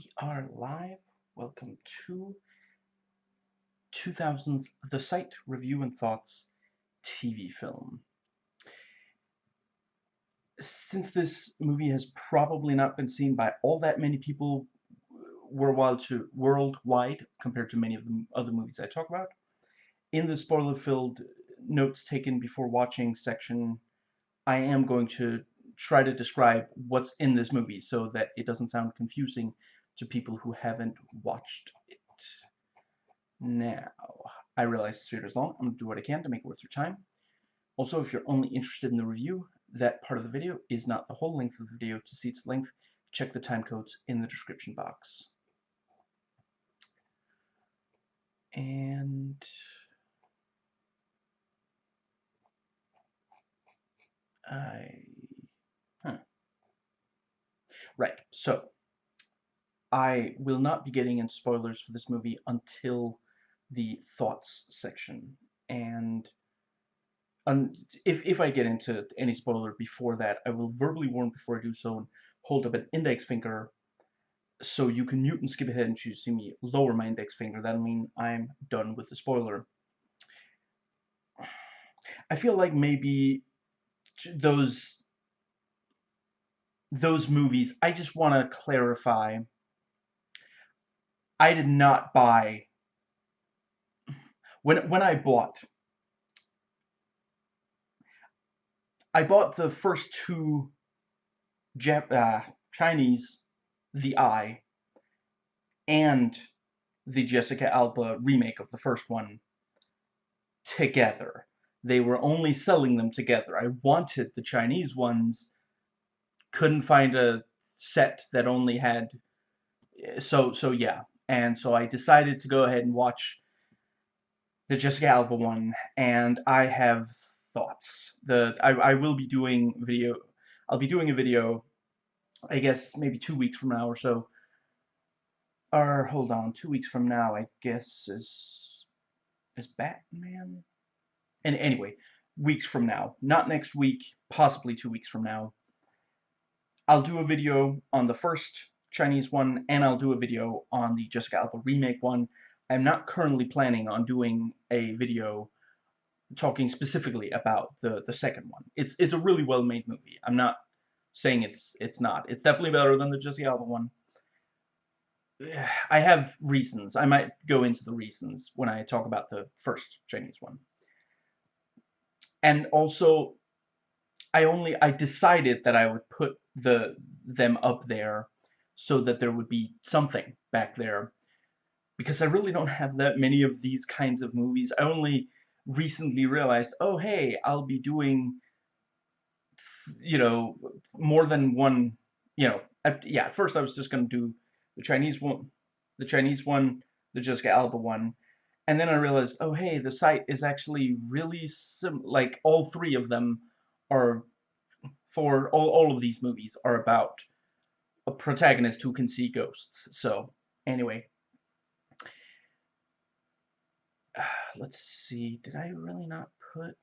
We are live. Welcome to 2000's The Sight Review and Thoughts TV film. Since this movie has probably not been seen by all that many people uh, worldwide, to, worldwide compared to many of the other movies I talk about, in the spoiler-filled notes taken before watching section, I am going to try to describe what's in this movie so that it doesn't sound confusing to people who haven't watched it. Now, I realize this video is long. I'm going to do what I can to make it worth your time. Also, if you're only interested in the review, that part of the video is not the whole length of the video. To see its length, check the time codes in the description box. And... I Huh. Right, so I will not be getting into spoilers for this movie until the thoughts section. And if, if I get into any spoiler before that, I will verbally warn before I do so and hold up an index finger so you can mute and skip ahead and choose to see me lower my index finger. That'll mean I'm done with the spoiler. I feel like maybe those those movies, I just want to clarify. I did not buy when when I bought I bought the first two Jap uh, Chinese The Eye and the Jessica Alba remake of the first one together. They were only selling them together. I wanted the Chinese ones couldn't find a set that only had so so yeah and so I decided to go ahead and watch the Jessica Alba one and I have thoughts. The I, I will be doing video I'll be doing a video I guess maybe two weeks from now or so. Or hold on two weeks from now I guess is is Batman? And anyway weeks from now. Not next week possibly two weeks from now. I'll do a video on the first Chinese one, and I'll do a video on the Jessica Alba remake one. I'm not currently planning on doing a video talking specifically about the the second one. It's it's a really well made movie. I'm not saying it's it's not. It's definitely better than the Jessica Alba one. I have reasons. I might go into the reasons when I talk about the first Chinese one. And also, I only I decided that I would put the them up there so that there would be something back there because I really don't have that many of these kinds of movies. I only recently realized, oh hey, I'll be doing you know more than one, you know, at, yeah, at first I was just going to do the Chinese one, the Chinese one, the Jessica Alba one, and then I realized, oh hey, the Sight is actually really sim like all three of them are for all, all of these movies are about a protagonist who can see ghosts. So, anyway. Let's see. Did I really not put...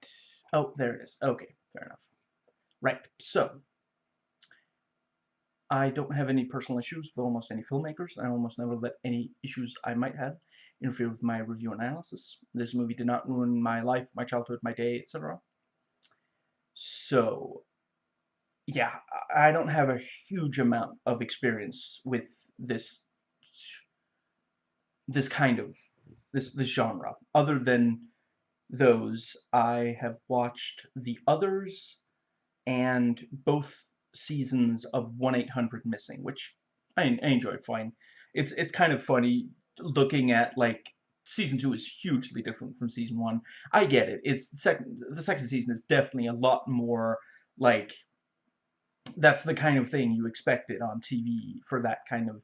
Oh, there it is. Okay, fair enough. Right, so... I don't have any personal issues with almost any filmmakers. I almost never let any issues I might have interfere with my review analysis. This movie did not ruin my life, my childhood, my day, etc. So, yeah, I don't have a huge amount of experience with this this kind of this this genre. Other than those, I have watched the others and both seasons of 1-800 Missing, which I, I enjoyed fine. It's it's kind of funny looking at like season two is hugely different from season one. I get it. It's second. The second season is definitely a lot more like that's the kind of thing you expected on TV for that kind of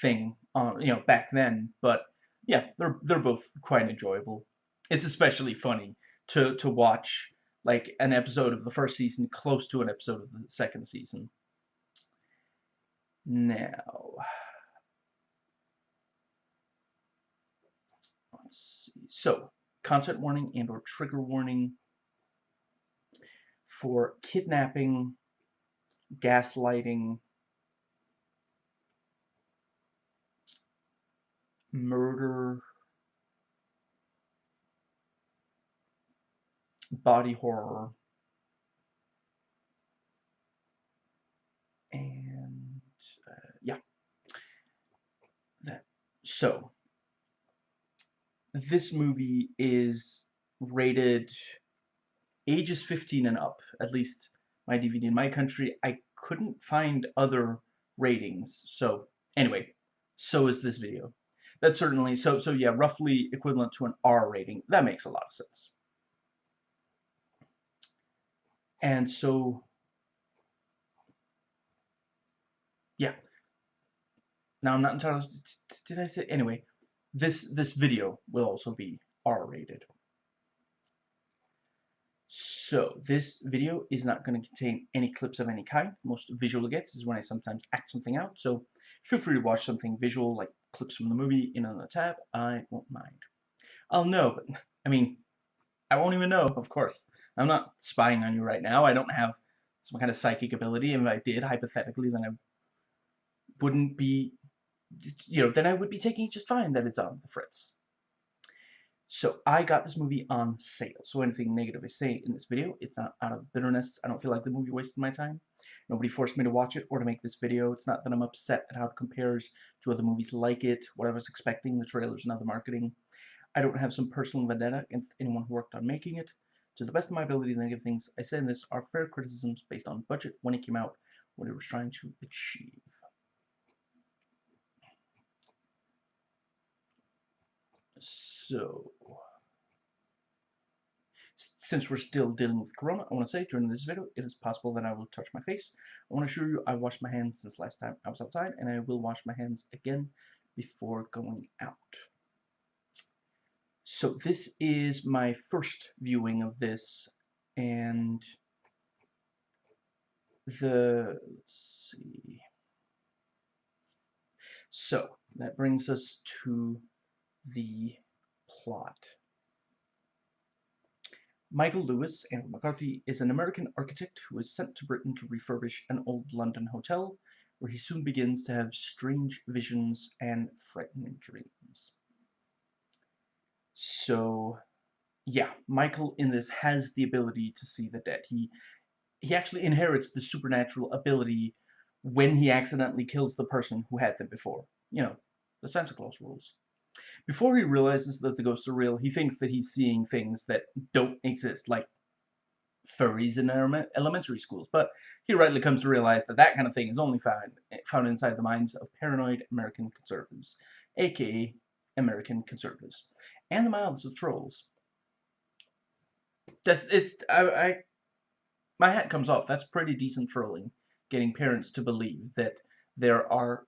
thing on you know back then. But yeah, they're they're both quite enjoyable. It's especially funny to to watch like an episode of the first season close to an episode of the second season. Now. Let's see. So, content warning and or trigger warning for kidnapping, gaslighting, murder, body horror, and uh, yeah, that. So this movie is rated ages 15 and up, at least my DVD in my country. I couldn't find other ratings. So anyway, so is this video. That's certainly, so, so yeah, roughly equivalent to an R rating. That makes a lot of sense. And so, yeah. Now I'm not entirely, did I say, anyway, this, this video will also be R rated. So, this video is not going to contain any clips of any kind. Most visual it gets is when I sometimes act something out. So, feel free to watch something visual, like clips from the movie, in another tab. I won't mind. I'll know, but, I mean, I won't even know, of course. I'm not spying on you right now. I don't have some kind of psychic ability, and if I did, hypothetically, then I wouldn't be, you know, then I would be taking it just fine that it's on the fritz. So I got this movie on sale. So anything negative I say in this video, it's not out of bitterness. I don't feel like the movie wasted my time. Nobody forced me to watch it or to make this video. It's not that I'm upset at how it compares to other movies like it, what I was expecting, the trailers and other marketing. I don't have some personal vendetta against anyone who worked on making it. To the best of my ability, the negative things I say in this are fair criticisms based on budget when it came out, what it was trying to achieve. So, since we're still dealing with Corona, I want to say during this video, it is possible that I will touch my face. I want to assure you I washed my hands since last time I was outside, and I will wash my hands again before going out. So this is my first viewing of this, and the, let's see, so that brings us to the plot. Michael Lewis, Andrew McCarthy, is an American architect who is sent to Britain to refurbish an old London hotel, where he soon begins to have strange visions and frightening dreams. So, yeah, Michael in this has the ability to see the dead. He he actually inherits the supernatural ability when he accidentally kills the person who had them before. You know, the Santa Claus rules. Before he realizes that the ghosts are real, he thinks that he's seeing things that don't exist, like furries in elementary schools. But he rightly comes to realize that that kind of thing is only found, found inside the minds of paranoid American conservatives, aka American conservatives, and the mouths of trolls. That's it's I, I my hat comes off. That's pretty decent trolling, getting parents to believe that there are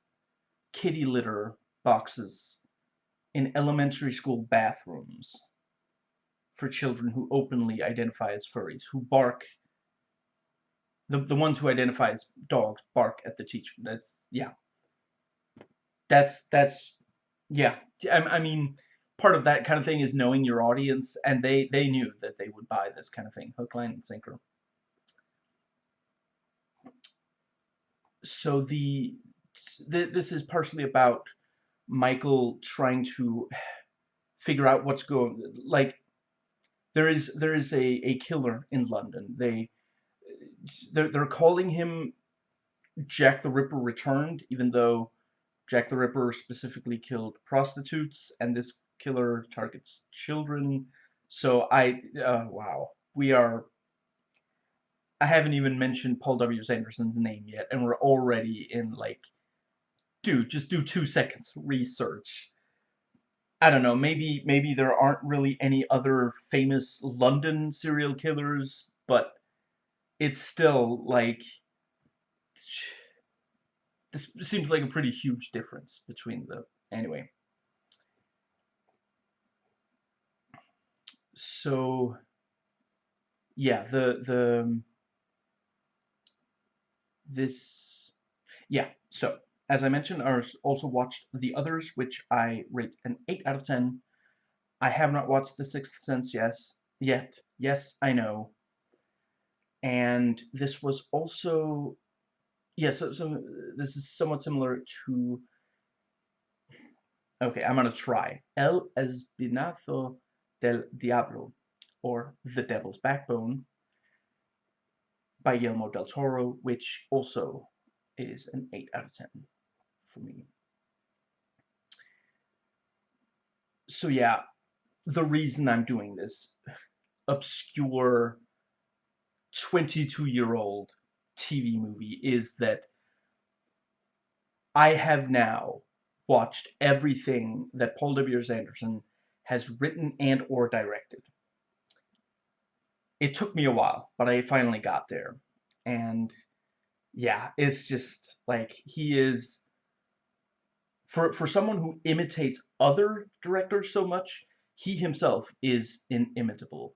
kitty litter boxes in elementary school bathrooms for children who openly identify as furries, who bark, the, the ones who identify as dogs bark at the teacher. That's, yeah. That's, that's, yeah. I, I mean, part of that kind of thing is knowing your audience, and they, they knew that they would buy this kind of thing, hook, line, and sinker. So the, the this is partially about Michael trying to figure out what's going like there is there is a, a killer in London. They they're, they're calling him Jack the Ripper returned, even though Jack the Ripper specifically killed prostitutes, and this killer targets children. So I, uh, wow, we are. I haven't even mentioned Paul W.S. Anderson's name yet, and we're already in like dude, just do two seconds research. I don't know, maybe maybe there aren't really any other famous London serial killers, but it's still like this seems like a pretty huge difference between the anyway. So yeah, the the um, this yeah, so as I mentioned, I also watched The Others, which I rate an 8 out of 10. I have not watched The Sixth Sense yes, yet. Yes, I know. And this was also... Yeah, so, so this is somewhat similar to Okay, I'm gonna try. El Espinazo del Diablo, or The Devil's Backbone, by Guillermo del Toro, which also is an 8 out of 10 for me. So yeah, the reason I'm doing this obscure 22-year-old TV movie is that I have now watched everything that Paul W.S. Anderson has written and or directed. It took me a while, but I finally got there. And yeah, it's just like he is for for someone who imitates other directors so much, he himself is inimitable.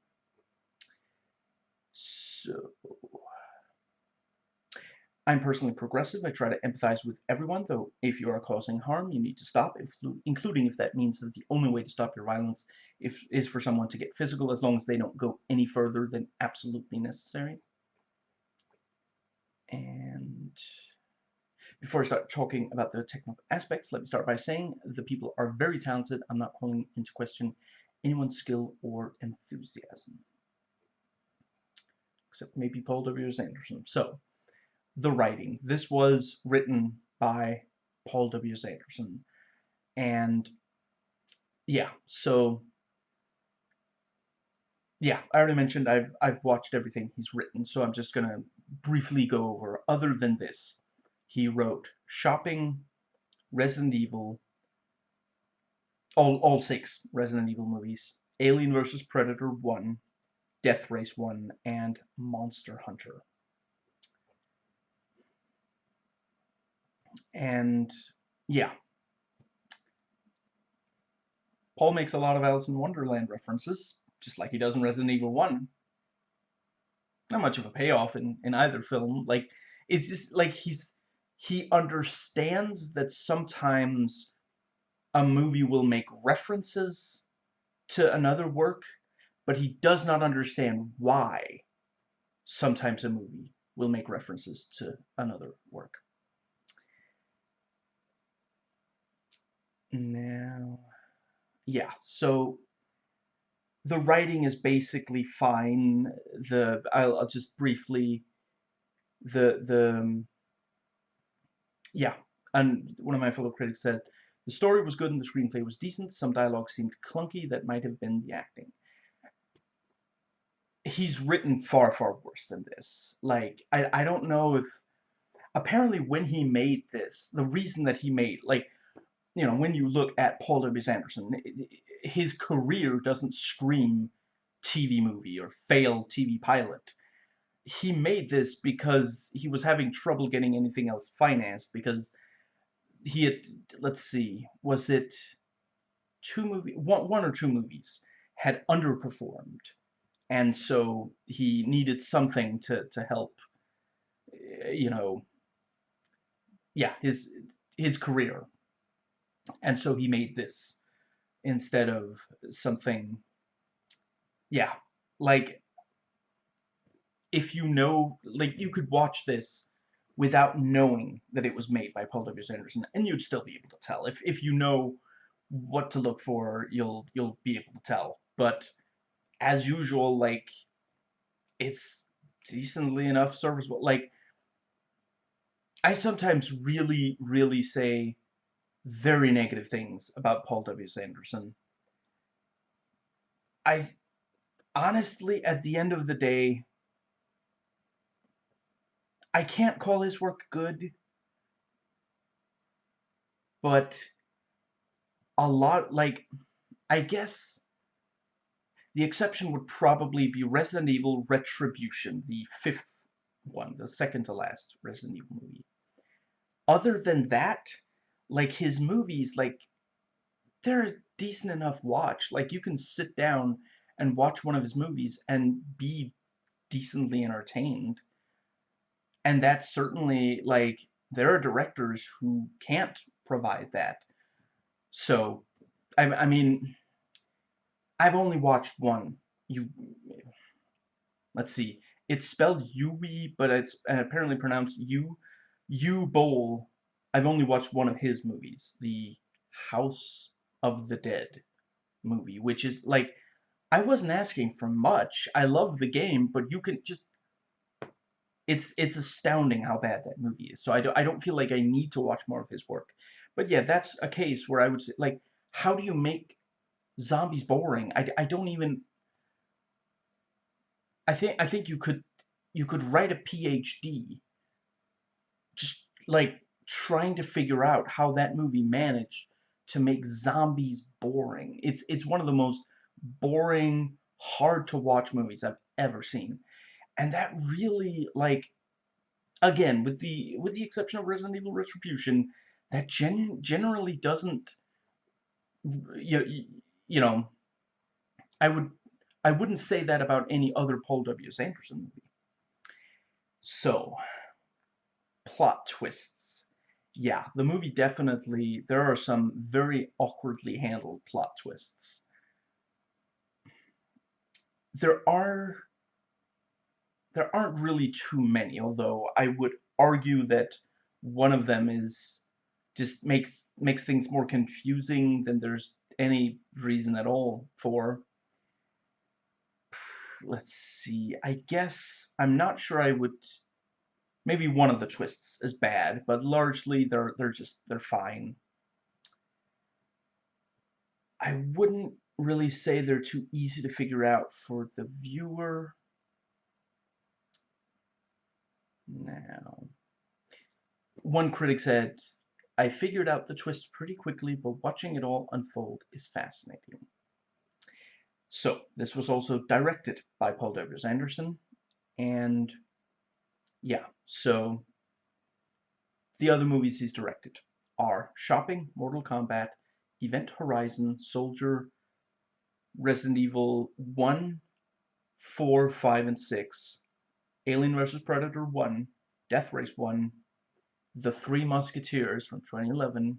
So I'm personally progressive. I try to empathize with everyone, though if you are causing harm, you need to stop, if, including if that means that the only way to stop your violence if, is for someone to get physical, as long as they don't go any further than absolutely necessary. And before I start talking about the technical aspects, let me start by saying the people are very talented. I'm not calling into question anyone's skill or enthusiasm. Except maybe Paul W. Anderson. So, the writing. This was written by Paul W. Anderson. And yeah, so yeah, I already mentioned I've I've watched everything he's written, so I'm just gonna briefly go over. Other than this, he wrote Shopping, Resident Evil, all all six Resident Evil movies, Alien vs Predator one, Death Race one, and Monster Hunter. And yeah. Paul makes a lot of Alice in Wonderland references, just like he does in Resident Evil 1. Not much of a payoff in, in either film. Like, it's just like he's he understands that sometimes a movie will make references to another work, but he does not understand why sometimes a movie will make references to another work. Now, yeah, so the writing is basically fine. The I'll, I'll just briefly the the um, yeah, and one of my fellow critics said the story was good and the screenplay was decent. Some dialogue seemed clunky. That might have been the acting. He's written far far worse than this. Like I I don't know if apparently when he made this, the reason that he made like you know, when you look at Paul W. Anderson, his career doesn't scream TV movie or failed TV pilot. He made this because he was having trouble getting anything else financed because he had, let's see, was it two movie, one, one or two movies had underperformed. And so he needed something to, to help, eh, you know, yeah, his, his career and so he made this instead of something, yeah, like, if you know, like, you could watch this without knowing that it was made by Paul W. Anderson, and you'd still be able to tell. If, if you know what to look for, you'll, you'll be able to tell. But, as usual, like, it's decently enough serviceable. Like, I sometimes really, really say very negative things about Paul W. Anderson. I honestly, at the end of the day, I can't call his work good, but a lot, like, I guess the exception would probably be Resident Evil Retribution, the fifth one, the second to last Resident Evil movie. Other than that, like his movies like they're a decent enough watch like you can sit down and watch one of his movies and be decently entertained and that's certainly like there are directors who can't provide that. So I, I mean I've only watched one you let's see. It's spelled Uwe but it's apparently pronounced U U Bowl. I've only watched one of his movies, The House of the Dead movie, which is like I wasn't asking for much. I love the game, but you can just it's it's astounding how bad that movie is. So I don't I don't feel like I need to watch more of his work. But yeah, that's a case where I would say like how do you make zombies boring? I, I don't even I think I think you could you could write a PhD just like trying to figure out how that movie managed to make zombies boring. It's it's one of the most boring, hard to watch movies I've ever seen. And that really like again, with the with the exception of Resident Evil Retribution, that gen generally doesn't you, you know I would I wouldn't say that about any other Paul W. S. Anderson movie. So, plot twists. Yeah, the movie definitely, there are some very awkwardly handled plot twists. There are, there aren't really too many, although I would argue that one of them is just make, makes things more confusing than there's any reason at all for let's see. I guess I'm not sure I would. Maybe one of the twists is bad, but largely they're they're just they're fine. I wouldn't really say they're too easy to figure out for the viewer. Now, one critic said, I figured out the twist pretty quickly, but watching it all unfold is fascinating. So, this was also directed by Paul W. Anderson, and yeah, so the other movies he's directed are Shopping, Mortal Kombat, Event Horizon, Soldier, Resident Evil 1, 4, 5, and 6, Alien vs. Predator 1, Death Race 1, The Three Musketeers from 2011,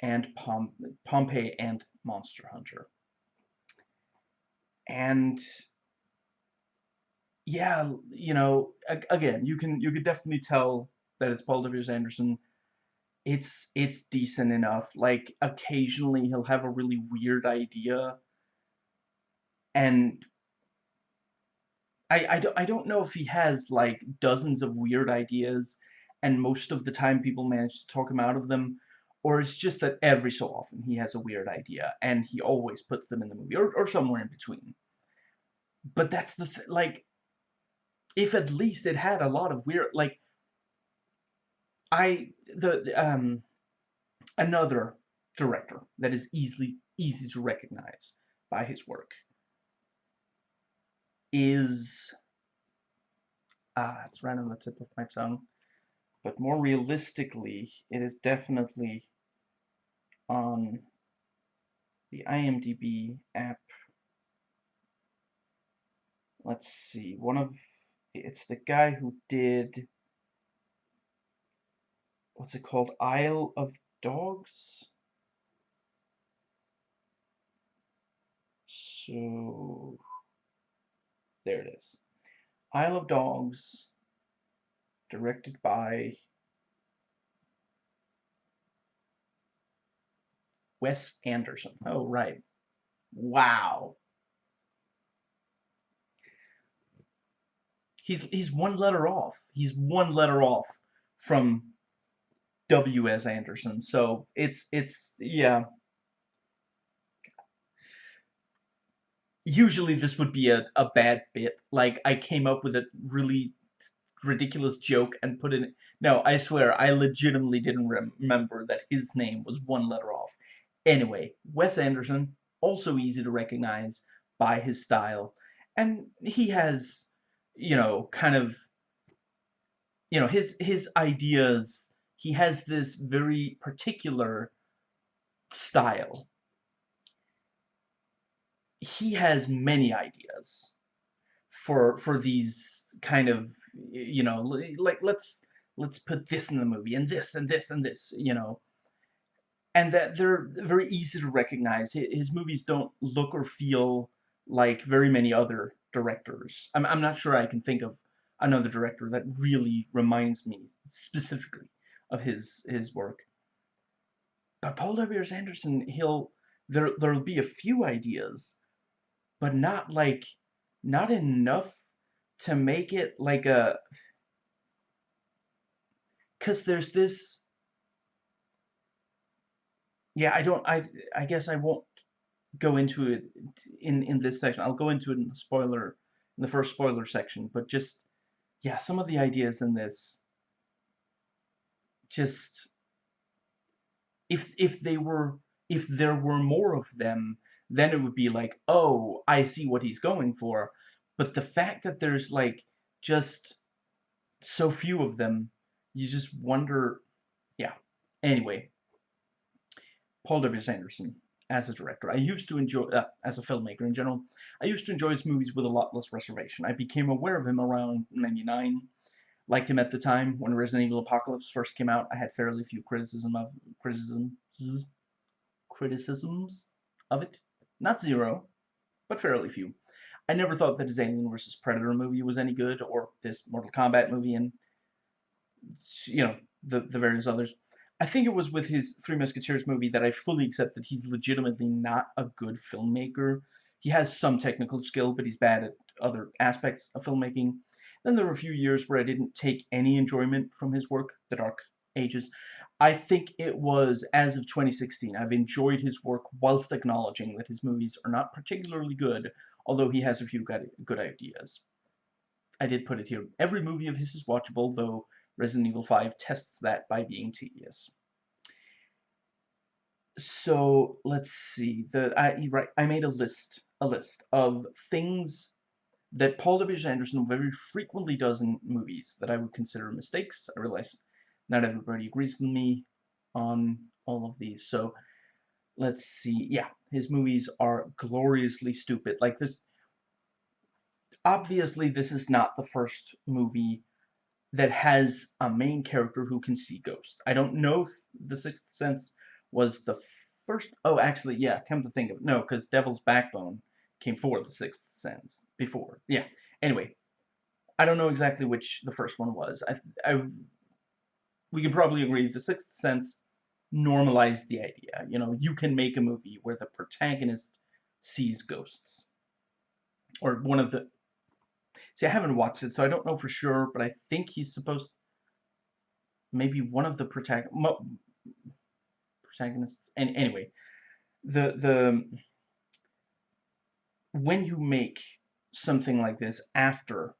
and Pom Pompeii and Monster Hunter and yeah, you know, again, you can you could definitely tell that it's Paul W. Anderson. It's it's decent enough. Like occasionally he'll have a really weird idea, and I I don't I don't know if he has like dozens of weird ideas, and most of the time people manage to talk him out of them, or it's just that every so often he has a weird idea and he always puts them in the movie or, or somewhere in between. But that's the th like if at least it had a lot of weird like I the um another director that is easily easy to recognize by his work is ah it's right on the tip of my tongue. But more realistically it is definitely on the IMDb app. Let's see, one of, it's the guy who did, what's it called, Isle of Dogs? So, there it is. Isle of Dogs, directed by Wes Anderson. Oh, right. Wow. He's he's one letter off. He's one letter off from W.S. Anderson. So it's it's yeah. Usually this would be a, a bad bit. Like I came up with a really ridiculous joke and put in no i swear i legitimately didn't remember that his name was one letter off anyway wes anderson also easy to recognize by his style and he has you know, kind of, you know, his his ideas. He has this very particular style. He has many ideas for for these kind of, you know, like let's let's put this in the movie and this and this and this, you know. And that they're very easy to recognize. His movies don't look or feel like very many other directors. I'm, I'm not sure I can think of another director that really reminds me specifically of his his work. but Paul W.S. Anderson, he'll there there'll be a few ideas, but not like not enough to make it like a cuz there's this yeah, I don't I I guess I won't go into it in in this section. I'll go into it in the spoiler in the first spoiler section, but just yeah, some of the ideas in this just if if they were if there were more of them, then it would be like, "Oh, I see what he's going for." But the fact that there's like just so few of them, you just wonder yeah. Anyway, Paul W. Anderson as a director. I used to enjoy, uh, as a filmmaker in general, I used to enjoy his movies with a lot less reservation. I became aware of him around 99, liked him at the time when Resident Evil Apocalypse first came out. I had fairly few criticism of criticism criticisms of it. Not zero, but fairly few. I never thought that his Alien vs. Predator movie was any good, or this Mortal Kombat movie, and you know the the various others. I think it was with his Three Musketeers movie that I fully accept that he's legitimately not a good filmmaker. He has some technical skill, but he's bad at other aspects of filmmaking. Then there were a few years where I didn't take any enjoyment from his work, The Dark Ages. I think it was as of 2016. I've enjoyed his work whilst acknowledging that his movies are not particularly good, although he has a few good ideas. I did put it here. Every movie of his is watchable, though Resident Evil 5 tests that by being tedious. So let's see. The I right I made a list a list of things that Paul W. Anderson very frequently does in movies that I would consider mistakes. I realize not everybody agrees with me on all of these. So let's see. Yeah, his movies are gloriously stupid. Like this obviously this is not the first movie that has a main character who can see ghosts. I don't know if The Sixth Sense was the first... Oh, actually, yeah, come to think of it. No, because Devil's Backbone came for The Sixth Sense. Before. Yeah. Anyway, I don't know exactly which the first one was. I, I, we can probably agree The Sixth Sense normalized the idea. You know, you can make a movie where the protagonist sees ghosts. Or one of the See, I haven't watched it, so I don't know for sure, but I think he's supposed... Maybe one of the protag protagonists... And anyway, the the when you make something like this after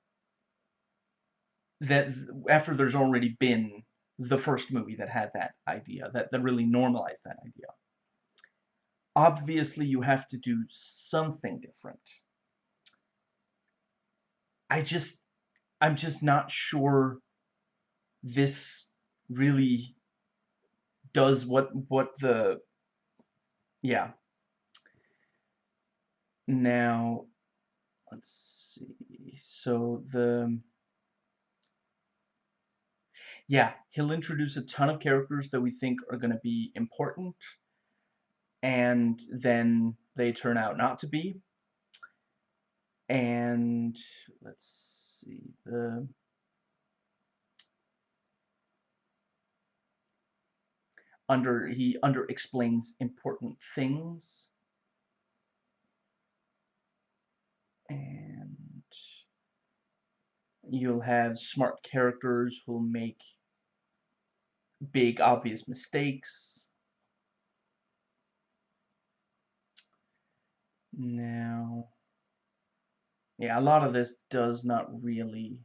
that after there's already been the first movie that had that idea that that really normalized that idea. Obviously you have to do something different. I just, I'm just not sure this really does what, what the, yeah. Now, let's see, so the, yeah, he'll introduce a ton of characters that we think are going to be important, and then they turn out not to be. And let's see the under he under explains important things. And you'll have smart characters who'll make big obvious mistakes now yeah, a lot of this does not really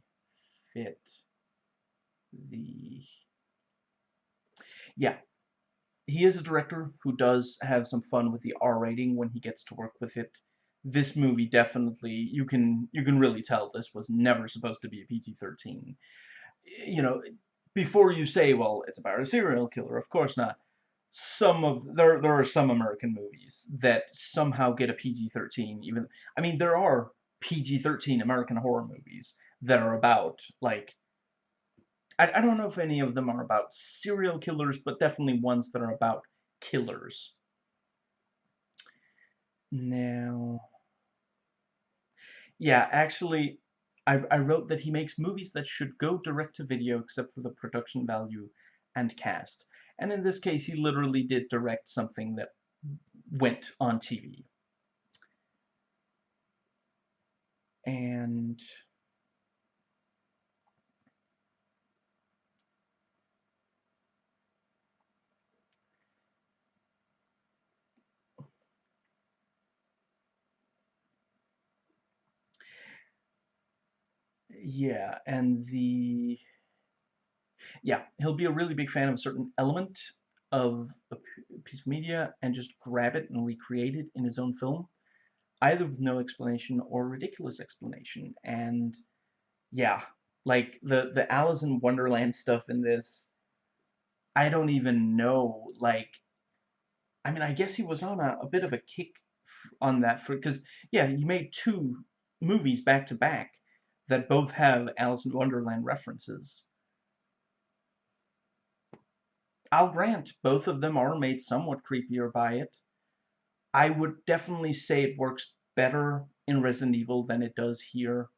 fit the... Yeah, he is a director who does have some fun with the R rating when he gets to work with it. This movie definitely, you can you can really tell this was never supposed to be a PG-13. You know, before you say, well, it's about a serial killer, of course not. Some of, there, there are some American movies that somehow get a PG-13, even, I mean, there are PG-13 American horror movies that are about, like, I, I don't know if any of them are about serial killers, but definitely ones that are about killers. Now, yeah, actually, I, I wrote that he makes movies that should go direct to video except for the production value and cast. And in this case, he literally did direct something that went on TV. And yeah, and the yeah, he'll be a really big fan of a certain element of a piece of media and just grab it and recreate it in his own film, either with no explanation or ridiculous explanation. And yeah, like the the Alice in Wonderland stuff in this, I don't even know. Like, I mean, I guess he was on a, a bit of a kick on that for because yeah, he made two movies back to back that both have Alice in Wonderland references. I'll grant both of them are made somewhat creepier by it. I would definitely say it works better in Resident Evil than it does here.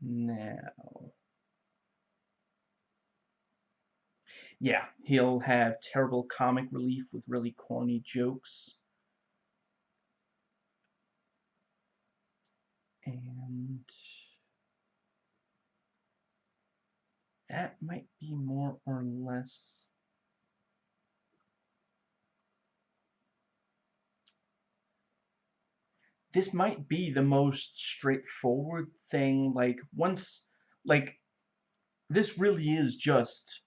Now... Yeah, he'll have terrible comic relief with really corny jokes. And that might be more or less this might be the most straightforward thing like once like this really is just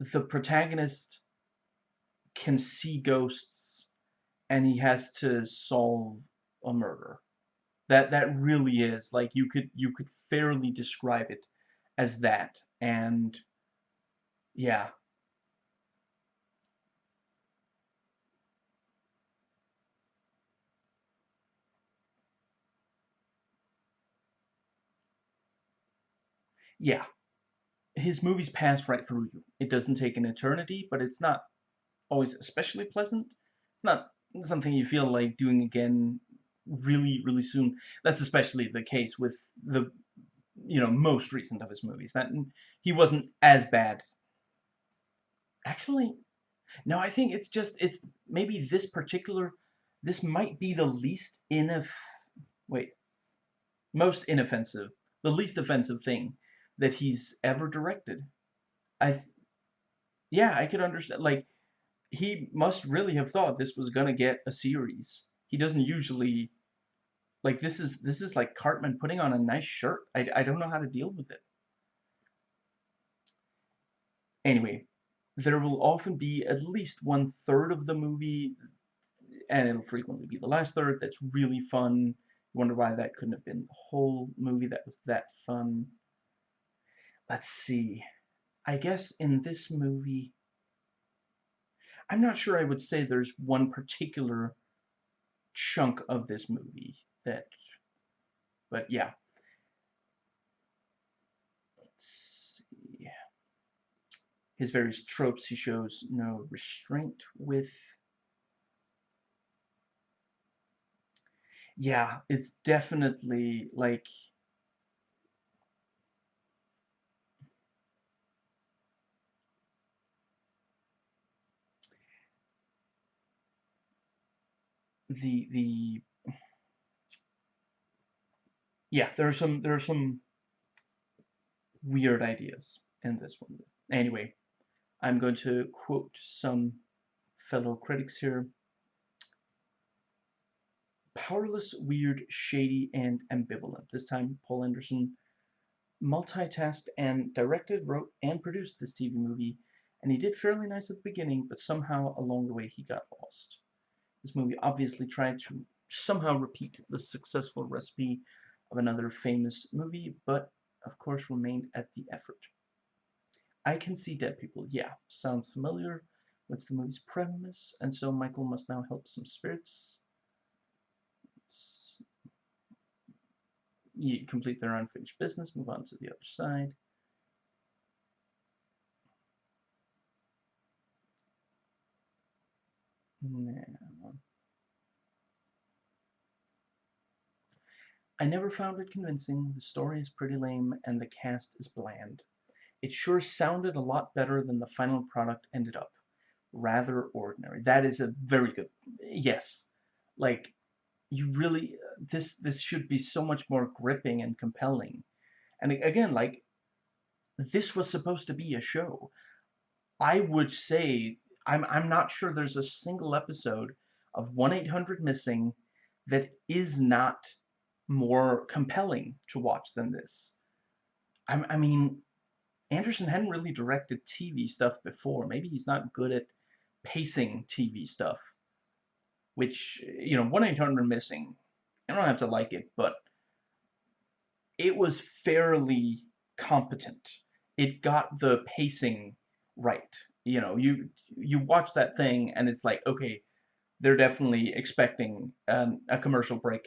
the protagonist can see ghosts and he has to solve a murder. That that really is like you could you could fairly describe it as that. And yeah. Yeah. His movies pass right through you it doesn't take an eternity but it's not always especially pleasant it's not something you feel like doing again really, really soon. That's especially the case with the, you know, most recent of his movies. That he wasn't as bad. Actually, no, I think it's just it's maybe this particular. This might be the least inoff. Wait, most inoffensive, the least offensive thing that he's ever directed. I, yeah, I could understand. Like, he must really have thought this was gonna get a series. He doesn't usually like this is this is like Cartman putting on a nice shirt. I, I don't know how to deal with it. Anyway, there will often be at least one third of the movie, and it'll frequently be the last third that's really fun. You wonder why that couldn't have been the whole movie that was that fun. Let's see. I guess in this movie, I'm not sure I would say there's one particular chunk of this movie that, but yeah. Let's see. His various tropes he shows no restraint with. Yeah, it's definitely like the the yeah, there are some there are some weird ideas in this one. Anyway, I'm going to quote some fellow critics here. Powerless, weird, shady, and ambivalent. This time, Paul Anderson multitasked and directed, wrote, and produced this TV movie, and he did fairly nice at the beginning, but somehow along the way he got lost. This movie obviously tried to somehow repeat the successful recipe of another famous movie, but of course remained at the effort. I Can See Dead People, yeah, sounds familiar. What's the movie's premise? And so Michael must now help some spirits. You complete their unfinished business, move on to the other side. Now, I never found it convincing, the story is pretty lame, and the cast is bland. It sure sounded a lot better than the final product ended up. Rather ordinary. That is a very good... Yes. Like, you really... This, this should be so much more gripping and compelling. And again, like, this was supposed to be a show. I would say, I'm, I'm not sure there's a single episode of 1-800-MISSING that is not more compelling to watch than this. I, I mean, Anderson hadn't really directed TV stuff before. Maybe he's not good at pacing TV stuff. Which, you know, 1-800-MISSING, I don't have to like it, but it was fairly competent. It got the pacing right. You know, you you watch that thing and it's like, okay, they're definitely expecting um, a commercial break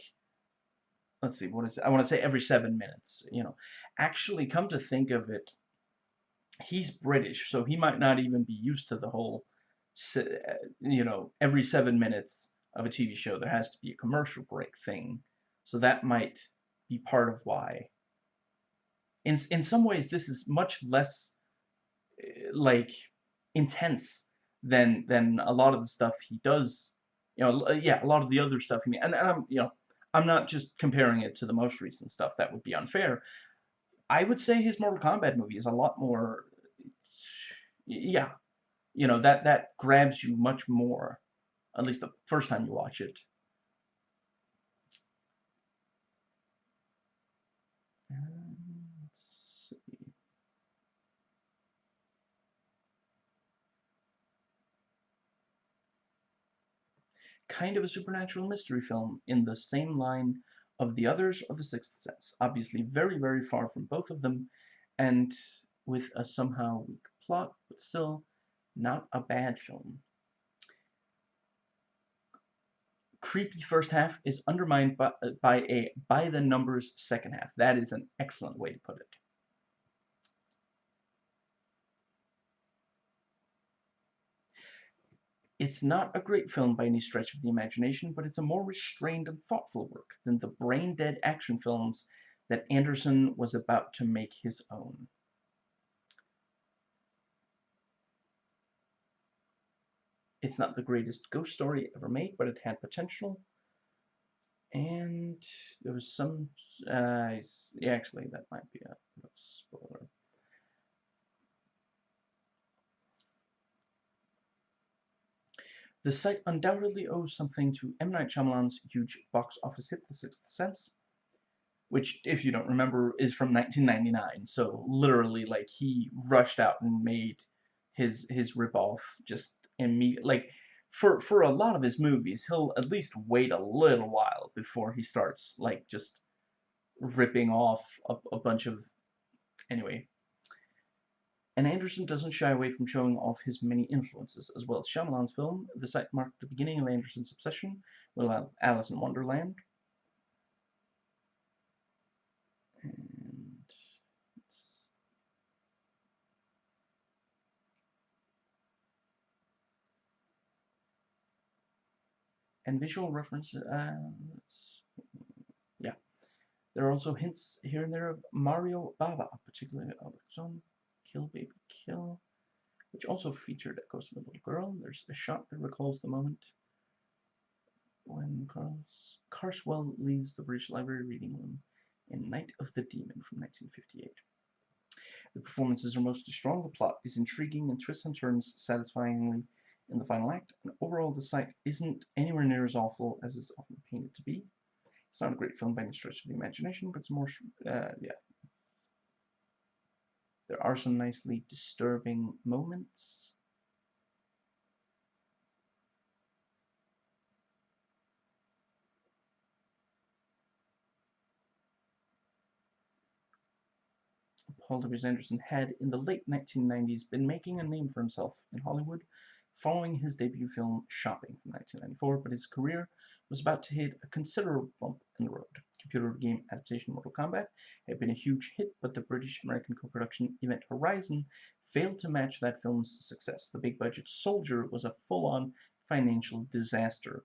let's see, what is it? I want to say every seven minutes, you know. Actually, come to think of it, he's British, so he might not even be used to the whole, you know, every seven minutes of a TV show there has to be a commercial break thing. So that might be part of why. In, in some ways, this is much less, eh, like, intense than than a lot of the stuff he does. You know, yeah, a lot of the other stuff he and, and I'm, you know, I'm not just comparing it to the most recent stuff. That would be unfair. I would say his Mortal Kombat movie is a lot more, yeah, you know, that, that grabs you much more, at least the first time you watch it. Kind of a supernatural mystery film in the same line of the others of The Sixth Sense. Obviously very, very far from both of them, and with a somehow weak plot, but still not a bad film. Creepy first half is undermined by, by a by-the-numbers second half. That is an excellent way to put it. It's not a great film by any stretch of the imagination, but it's a more restrained and thoughtful work than the brain-dead action films that Anderson was about to make his own. It's not the greatest ghost story ever made, but it had potential. And there was some, uh, actually, that might be a spoiler. The Sight undoubtedly owes something to M. Night Shyamalan's huge box office hit, The Sixth Sense, which, if you don't remember, is from 1999. So literally, like, he rushed out and made his his ripoff just immediately. Like, for for a lot of his movies, he'll at least wait a little while before he starts like just ripping off a, a bunch of. Anyway, and Anderson doesn't shy away from showing off his many influences, as well as Shyamalan's film. The Sight marked the beginning of Anderson's obsession with Alice in Wonderland. And and visual references. Uh, yeah, there are also hints here and there of Mario Bava, particularly John Kill Baby Kill, which also featured a ghost of the little girl. There's a shot that recalls the moment when Carlos Carswell leaves the British Library reading room in Night of the Demon from 1958. The performances are mostly strong, the plot is intriguing, and twists and turns satisfyingly in the final act, and overall the Sight isn't anywhere near as awful as it's often painted to be. It's not a great film by any stretch of the imagination, but it's more, uh, yeah, there are some nicely disturbing moments. Paul W. Anderson had, in the late 1990s, been making a name for himself in Hollywood following his debut film Shopping from 1994, but his career was about to hit a considerable bump in the road computer game adaptation Mortal Kombat had been a huge hit, but the British-American co-production Event Horizon failed to match that film's success. The big-budget Soldier was a full-on financial disaster,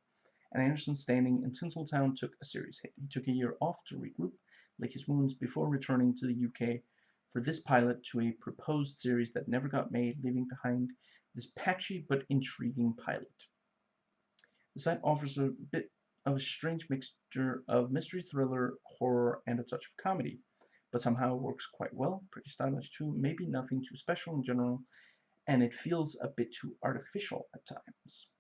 and Anderson's standing in Tinseltown took a serious hit. He took a year off to regroup, lick his wounds before returning to the UK for this pilot to a proposed series that never got made, leaving behind this patchy but intriguing pilot. The Sight offers a bit of a strange mixture of mystery thriller, horror, and a touch of comedy, but somehow it works quite well, pretty stylish too, maybe nothing too special in general, and it feels a bit too artificial at times.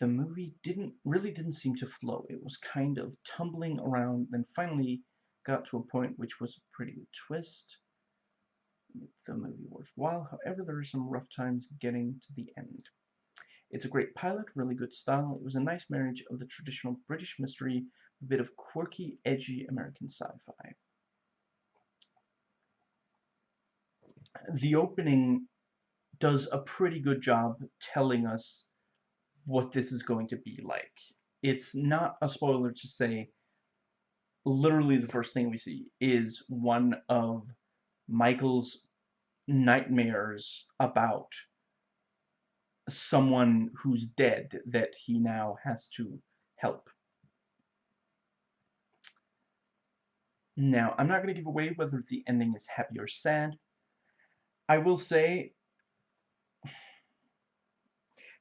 The movie didn't really didn't seem to flow. It was kind of tumbling around, then finally got to a point which was a pretty good twist. The movie worthwhile, however, there are some rough times getting to the end. It's a great pilot, really good style. It was a nice marriage of the traditional British mystery, a bit of quirky, edgy American sci-fi. The opening does a pretty good job telling us what this is going to be like. It's not a spoiler to say literally the first thing we see is one of Michael's nightmares about someone who's dead that he now has to help. Now, I'm not going to give away whether the ending is happy or sad. I will say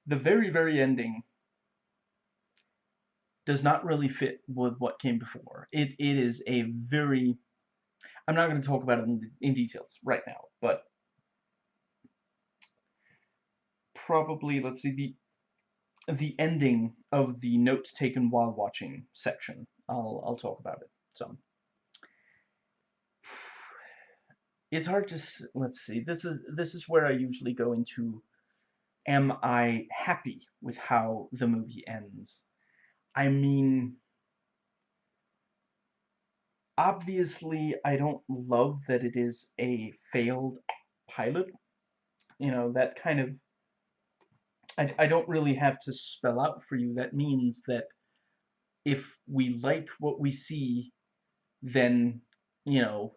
the very, very ending does not really fit with what came before. It, it is a very... I'm not going to talk about it in, in details right now, but probably, let's see, the the ending of the notes taken while watching section. I'll, I'll talk about it some. It's hard to, let's see, this is, this is where I usually go into, am I happy with how the movie ends? I mean, obviously I don't love that it is a failed pilot. You know, that kind of I, I don't really have to spell out for you. That means that if we like what we see, then, you know,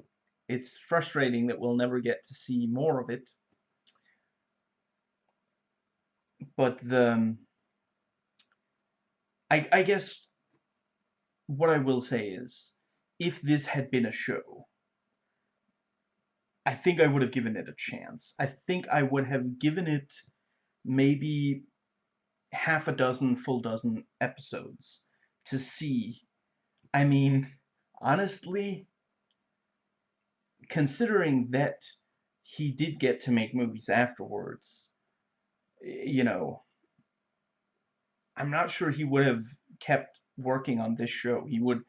it's frustrating that we'll never get to see more of it. But the... I, I guess what I will say is, if this had been a show, I think I would have given it a chance. I think I would have given it maybe half a dozen, full dozen episodes to see. I mean, honestly, considering that he did get to make movies afterwards, you know, I'm not sure he would have kept working on this show. He would,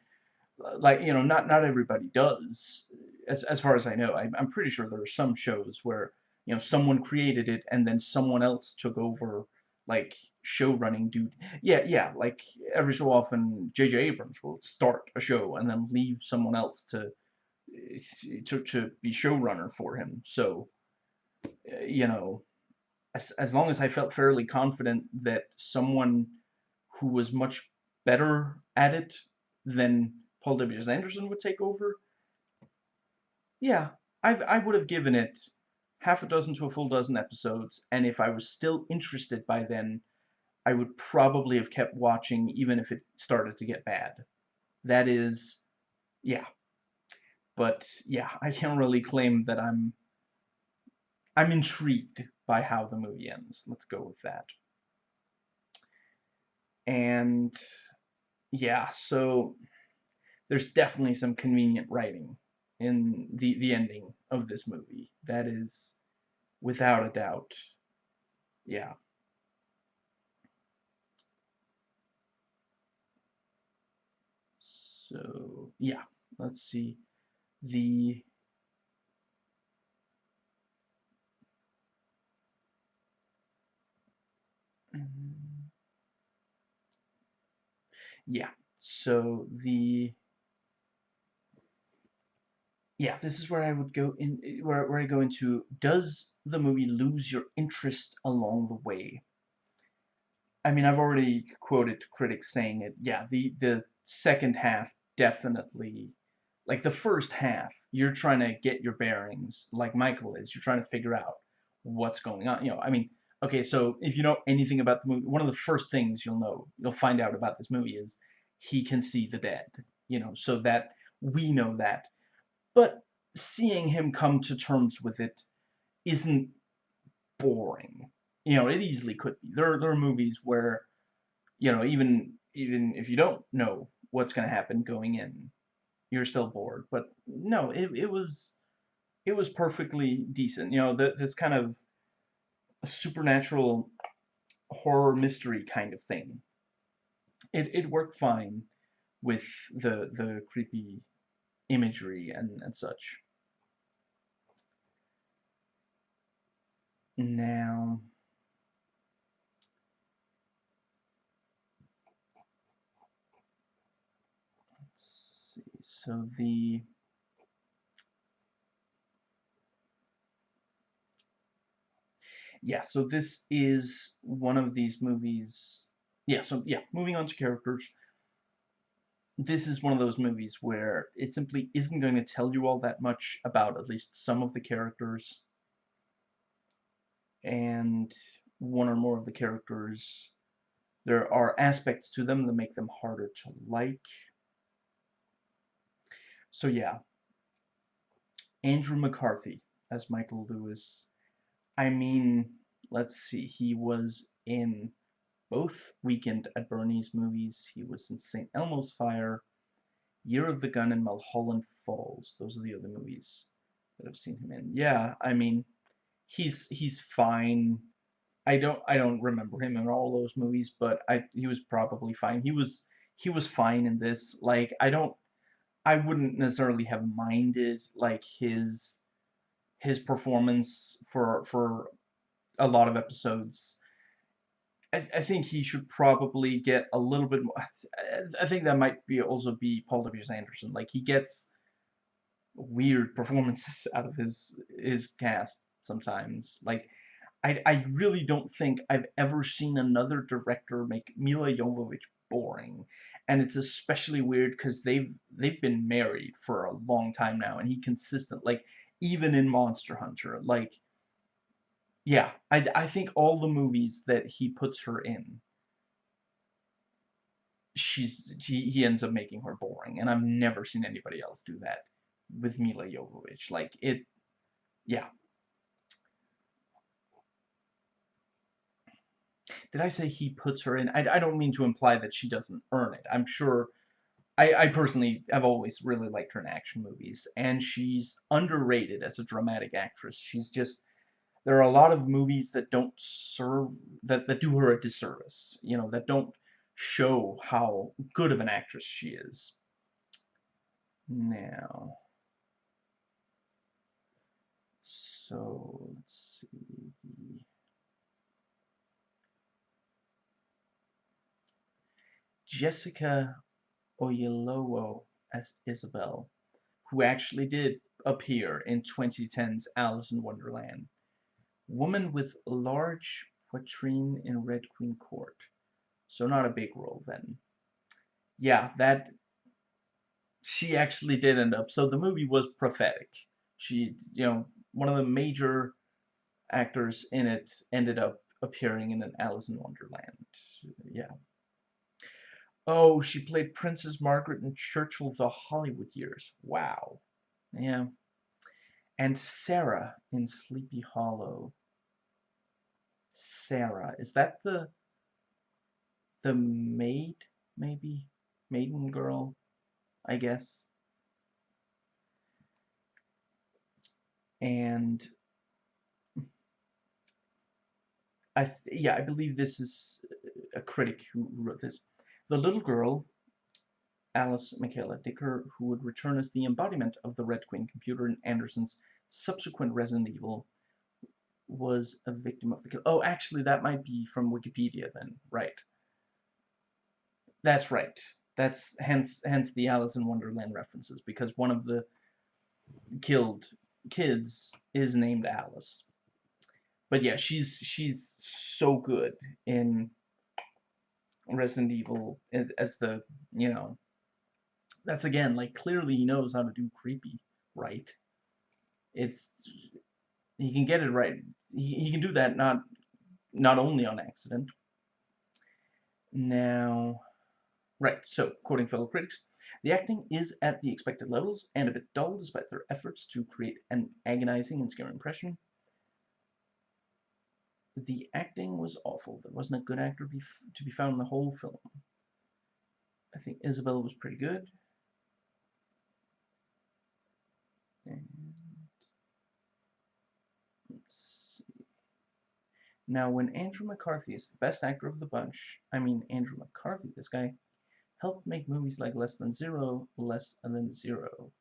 like, you know, not not everybody does, as, as far as I know. I, I'm pretty sure there are some shows where you know, someone created it and then someone else took over, like, show running dude. Yeah, yeah, like, every so often J.J. Abrams will start a show and then leave someone else to, eh, to, to be showrunner for him. So, eh, you know, as, as long as I felt fairly confident that someone who was much better at it than Paul W. Anderson would take over, yeah, I've, I would have given it half a dozen to a full dozen episodes, and if I was still interested by then, I would probably have kept watching even if it started to get bad. That is, yeah. But, yeah, I can't really claim that I'm... I'm intrigued by how the movie ends. Let's go with that. And, yeah, so... There's definitely some convenient writing in the, the ending of this movie. That is, without a doubt, yeah. So, yeah, let's see. The mm-hmm. yeah, so the yeah, this is where I would go in, where, where I go into, does the movie lose your interest along the way? I mean, I've already quoted critics saying it, yeah, the, the second half definitely, like the first half, you're trying to get your bearings, like Michael is, you're trying to figure out what's going on, you know, I mean, Okay, so if you know anything about the movie, one of the first things you'll know, you'll find out about this movie is he can see the dead. You know, so that we know that. But seeing him come to terms with it isn't boring. You know, it easily could be. There, there are movies where, you know, even even if you don't know what's going to happen going in, you're still bored. But no, it, it was it was perfectly decent. You know, the, this kind of supernatural horror mystery kind of thing. It it worked fine with the the creepy imagery and, and such. Now, let's see, so the, yeah, so this is one of these movies, yeah, so yeah, moving on to characters, this is one of those movies where it simply isn't going to tell you all that much about at least some of the characters. And one or more of the characters there are aspects to them that make them harder to like. So yeah. Andrew McCarthy as Michael Lewis. I mean let's see he was in both Weekend at Bernie's movies. He was in St. Elmo's Fire, Year of the Gun, and Mulholland Falls. Those are the other movies that I've seen him in. Yeah, I mean, he's he's fine. I don't I don't remember him in all those movies, but I he was probably fine. He was he was fine in this. Like I don't I wouldn't necessarily have minded like his his performance for for a lot of episodes I, I think he should probably get a little bit more. I think that might be also be Paul W.S. Anderson. Like he gets weird performances out of his his cast sometimes. Like I I really don't think I've ever seen another director make Milla Jovovich boring. And it's especially weird because they've they've been married for a long time now, and he consistent like even in Monster Hunter, like yeah, I, I think all the movies that he puts her in, she's he, he ends up making her boring, and I've never seen anybody else do that with Milla Jovovich. Like it, yeah. Did I say he puts her in? I, I don't mean to imply that she doesn't earn it. I'm sure. I, I personally have always really liked her in action movies, and she's underrated as a dramatic actress. She's just there are a lot of movies that don't serve that that do her a disservice you know that don't show how good of an actress she is. Now so let's see. Jessica Oyelowo as Isabel who actually did appear in 2010's Alice in Wonderland Woman with large poitrine in Red Queen Court. So not a big role then. Yeah, that she actually did end up. So the movie was prophetic. She, you know, one of the major actors in it ended up appearing in an Alice in Wonderland. Yeah. Oh, she played Princess Margaret in Churchill the Hollywood Years. Wow. Yeah and Sarah in Sleepy Hollow. Sarah, is that the the maid, maybe? Maiden girl, I guess. And I yeah, I believe this is a critic who wrote this. The little girl Alice Michaela Dicker, who would return as the embodiment of the Red Queen computer in Anderson's subsequent Resident Evil, was a victim of the kill. Oh, actually, that might be from Wikipedia then. Right. That's right. That's hence hence the Alice in Wonderland references, because one of the killed kids is named Alice. But yeah, she's she's so good in Resident Evil as the, you know, that's again, like, clearly he knows how to do creepy right. It's, he can get it right. He, he can do that not not only on accident. Now, right, so, quoting fellow critics, the acting is at the expected levels and a bit dull despite their efforts to create an agonizing and scary impression. The acting was awful. There wasn't a good actor be to be found in the whole film. I think Isabella was pretty good. And let's see. Now, when Andrew McCarthy is the best actor of the bunch, I mean Andrew McCarthy, this guy helped make movies like Less Than Zero less than zero.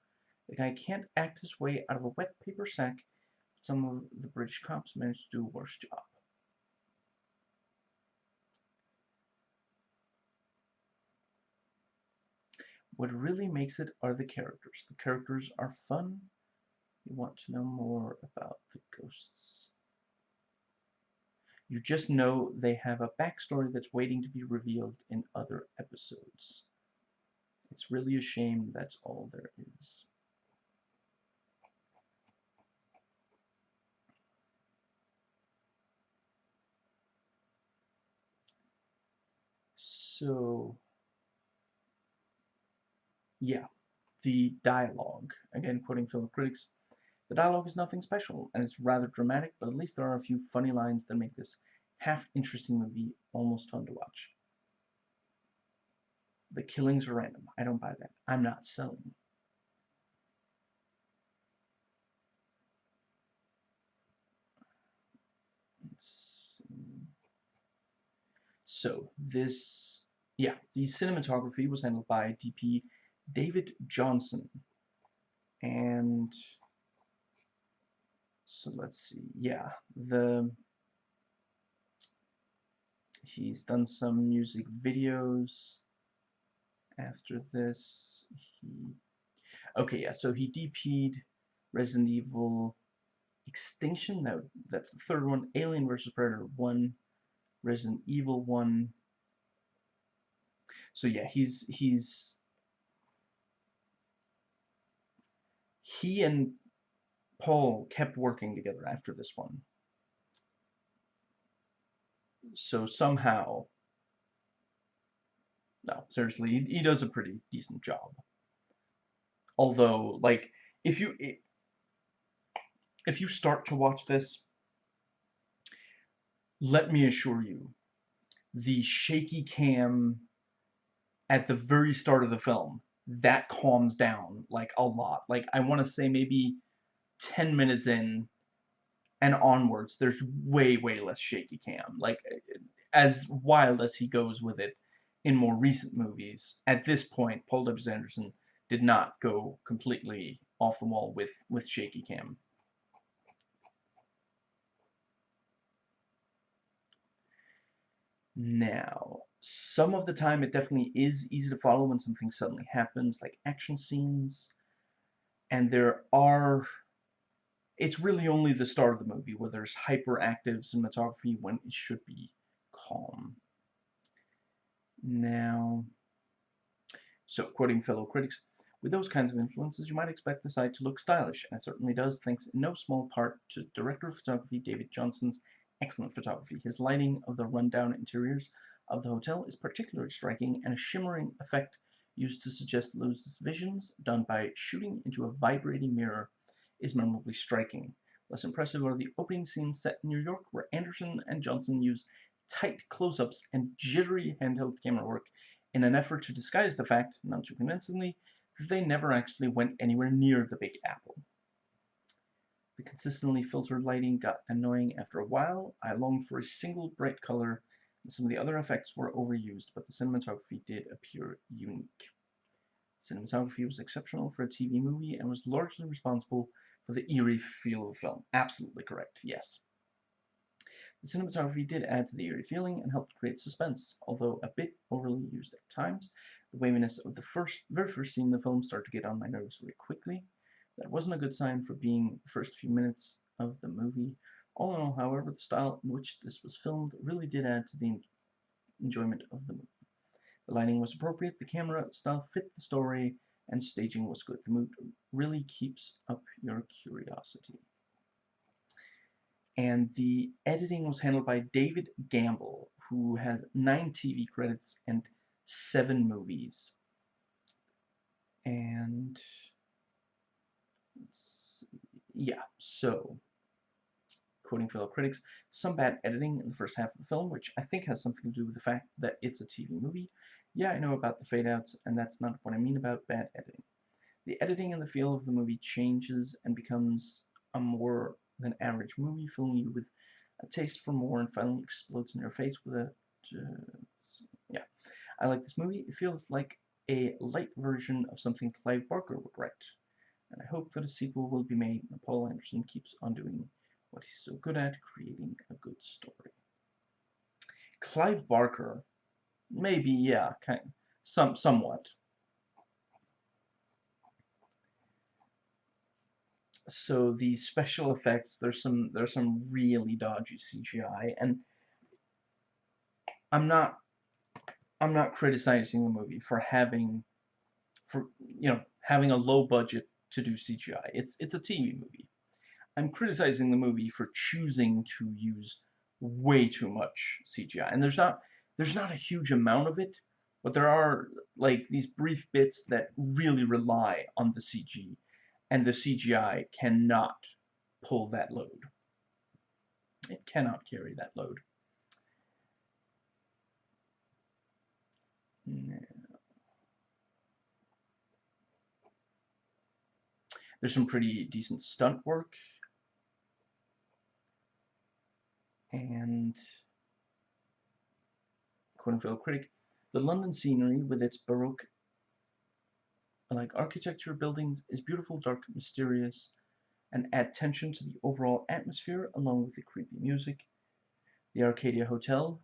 The guy can't act his way out of a wet paper sack, but some of the British cops managed to do a worse job. What really makes it are the characters. The characters are fun. You want to know more about the ghosts. You just know they have a backstory that's waiting to be revealed in other episodes. It's really a shame that's all there is. So, yeah, the dialogue, again quoting film critics, the dialogue is nothing special, and it's rather dramatic, but at least there are a few funny lines that make this half-interesting movie almost fun to watch. The killings are random. I don't buy that. I'm not selling. So, this, yeah, the cinematography was handled by DP David Johnson. And so let's see. Yeah, the he's done some music videos after this. He okay, yeah. So he DP'd Resident Evil Extinction. That that's the third one. Alien vs Predator one. Resident Evil one. So yeah, he's he's he and Paul kept working together after this one. So somehow, no, seriously, he, he does a pretty decent job. Although, like, if you if you start to watch this, let me assure you, the shaky cam at the very start of the film that calms down like a lot. Like I want to say maybe 10 minutes in and onwards, there's way, way less shaky cam. Like, eh, eh, as wild as he goes with it in more recent movies, at this point, Paul W. Anderson did not go completely off the wall with, with shaky cam. Now, some of the time it definitely is easy to follow when something suddenly happens, like action scenes, and there are it's really only the start of the movie where there's hyperactive cinematography when it should be calm. Now, so quoting fellow critics, with those kinds of influences, you might expect the Sight to look stylish, and it certainly does, thanks in no small part to director of photography David Johnson's excellent photography. His lighting of the rundown interiors of the hotel is particularly striking, and a shimmering effect used to suggest Lewis's visions, done by shooting into a vibrating mirror is memorably striking. Less impressive are the opening scenes set in New York, where Anderson and Johnson use tight close-ups and jittery handheld camera work in an effort to disguise the fact, not too convincingly, that they never actually went anywhere near the Big Apple. The consistently filtered lighting got annoying after a while. I longed for a single bright color, and some of the other effects were overused, but the cinematography did appear unique. Cinematography was exceptional for a TV movie and was largely responsible for the eerie feel of the film. Absolutely correct, yes. The cinematography did add to the eerie feeling and helped create suspense, although a bit overly used at times. The waviness of the first, very first scene in the film started to get on my nerves very quickly. That wasn't a good sign for being the first few minutes of the movie. All in all, however, the style in which this was filmed really did add to the enjoyment of the movie. The lighting was appropriate, the camera style fit the story, and staging was good. The mood really keeps up your curiosity. And the editing was handled by David Gamble, who has nine TV credits and seven movies. And yeah, so quoting fellow critics, some bad editing in the first half of the film, which I think has something to do with the fact that it's a TV movie. Yeah, I know about the fade-outs, and that's not what I mean about bad editing. The editing and the feel of the movie changes and becomes a more than average movie, filling you with a taste for more and finally explodes in your face with a... Uh, yeah. I like this movie. It feels like a light version of something Clive Barker would write. And I hope that a sequel will be made and Paul Anderson keeps on doing what he's so good at, creating a good story. Clive Barker, maybe, yeah, kind, some, somewhat. So the special effects, there's some, there's some really dodgy CGI, and I'm not, I'm not criticizing the movie for having, for, you know, having a low budget to do CGI. It's, it's a TV movie. I'm criticizing the movie for choosing to use way too much CGI. And there's not there's not a huge amount of it, but there are like these brief bits that really rely on the CG and the CGI cannot pull that load. It cannot carry that load. There's some pretty decent stunt work and unquote critic, the London scenery with its baroque like architecture buildings is beautiful, dark, mysterious, and add tension to the overall atmosphere along with the creepy music. The Arcadia Hotel,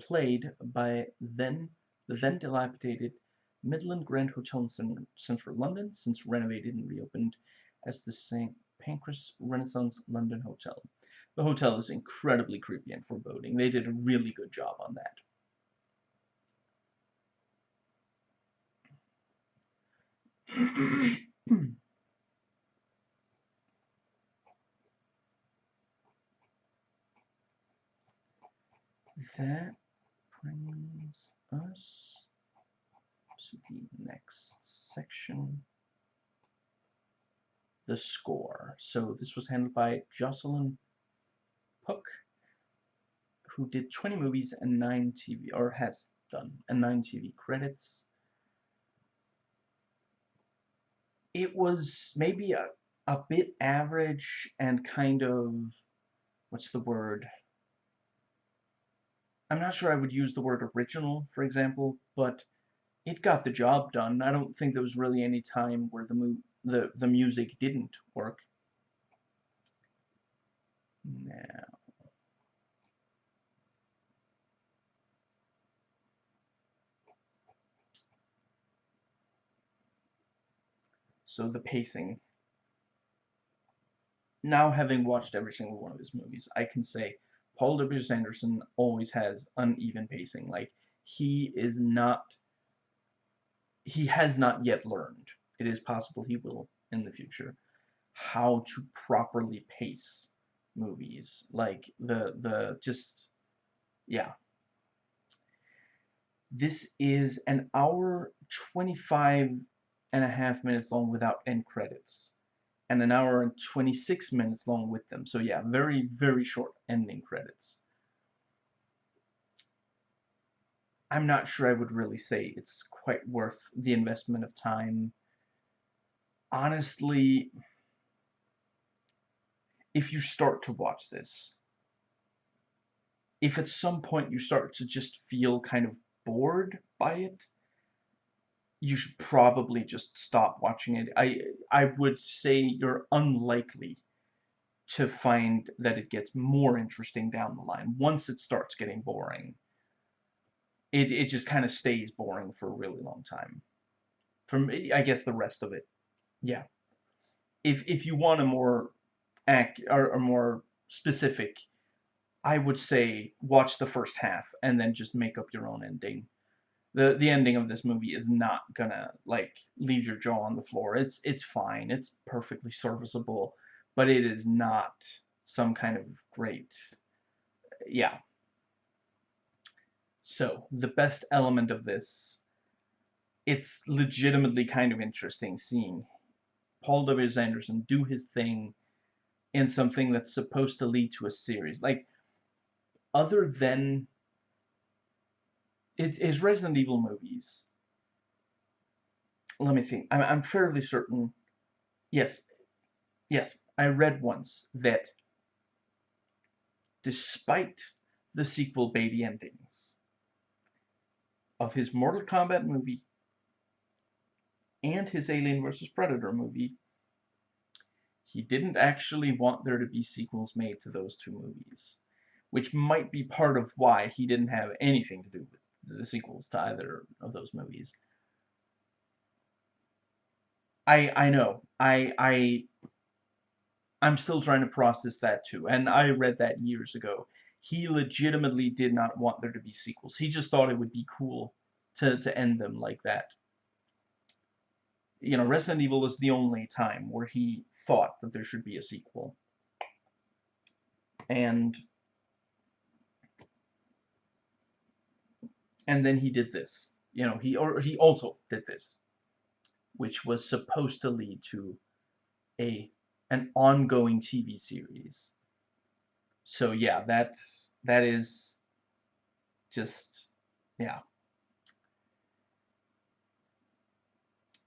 played by then the then dilapidated Midland Grand Hotel in central London, since renovated and reopened as the St. Pancras Renaissance London Hotel. The hotel is incredibly creepy and foreboding. They did a really good job on that. that brings us to the next section the score. So this was handled by Jocelyn Pook, who did 20 movies and 9 TV, or has done, and 9 TV credits. It was maybe a, a bit average and kind of, what's the word? I'm not sure I would use the word original, for example, but it got the job done. I don't think there was really any time where the, mu the, the music didn't work. Now, so the pacing. Now having watched every single one of his movies, I can say Paul W. Anderson always has uneven pacing. Like, he is not, he has not yet learned. It is possible he will in the future. How to properly pace movies. Like the the just yeah. This is an hour 25 and a half minutes long without end credits and an hour and 26 minutes long with them. So yeah, very, very short ending credits. I'm not sure I would really say it's quite worth the investment of time. Honestly, if you start to watch this, if at some point you start to just feel kind of bored by it, you should probably just stop watching it. I I would say you're unlikely to find that it gets more interesting down the line. Once it starts getting boring, it, it just kind of stays boring for a really long time. From, I guess, the rest of it. Yeah. If, if you want a more act or, or more specific, I would say watch the first half and then just make up your own ending. The the ending of this movie is not gonna like leave your jaw on the floor. It's it's fine. It's perfectly serviceable, but it is not some kind of great yeah so the best element of this it's legitimately kind of interesting seeing Paul W. Anderson do his thing in something that's supposed to lead to a series. Like, other than it, his Resident Evil movies, let me think. I'm, I'm fairly certain. Yes, yes, I read once that despite the sequel baity endings of his Mortal Kombat movie and his Alien vs. Predator movie, he didn't actually want there to be sequels made to those two movies. Which might be part of why he didn't have anything to do with the sequels to either of those movies. I I know. I I I'm still trying to process that too. And I read that years ago. He legitimately did not want there to be sequels. He just thought it would be cool to, to end them like that you know, Resident Evil was the only time where he thought that there should be a sequel. And and then he did this. You know, he or he also did this, which was supposed to lead to a an ongoing TV series. So yeah, that that is just yeah.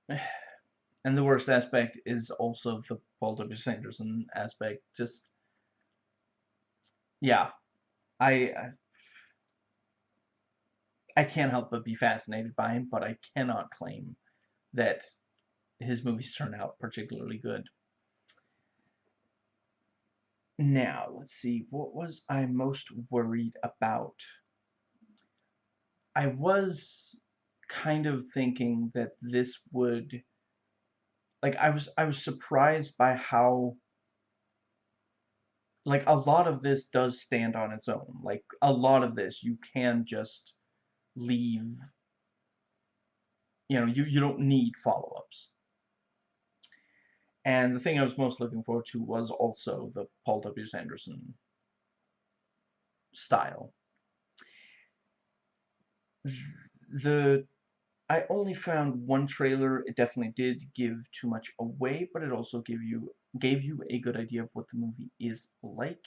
And the worst aspect is also the Paul W.S. Anderson aspect. Just, yeah, I, I can't help but be fascinated by him, but I cannot claim that his movies turn out particularly good. Now, let's see, what was I most worried about? I was kind of thinking that this would like I was I was surprised by how like a lot of this does stand on its own. Like a lot of this you can just leave you know, you, you don't need follow-ups. And the thing I was most looking forward to was also the Paul W.S. Anderson style. The I only found one trailer. It definitely did give too much away, but it also gave you gave you a good idea of what the movie is like.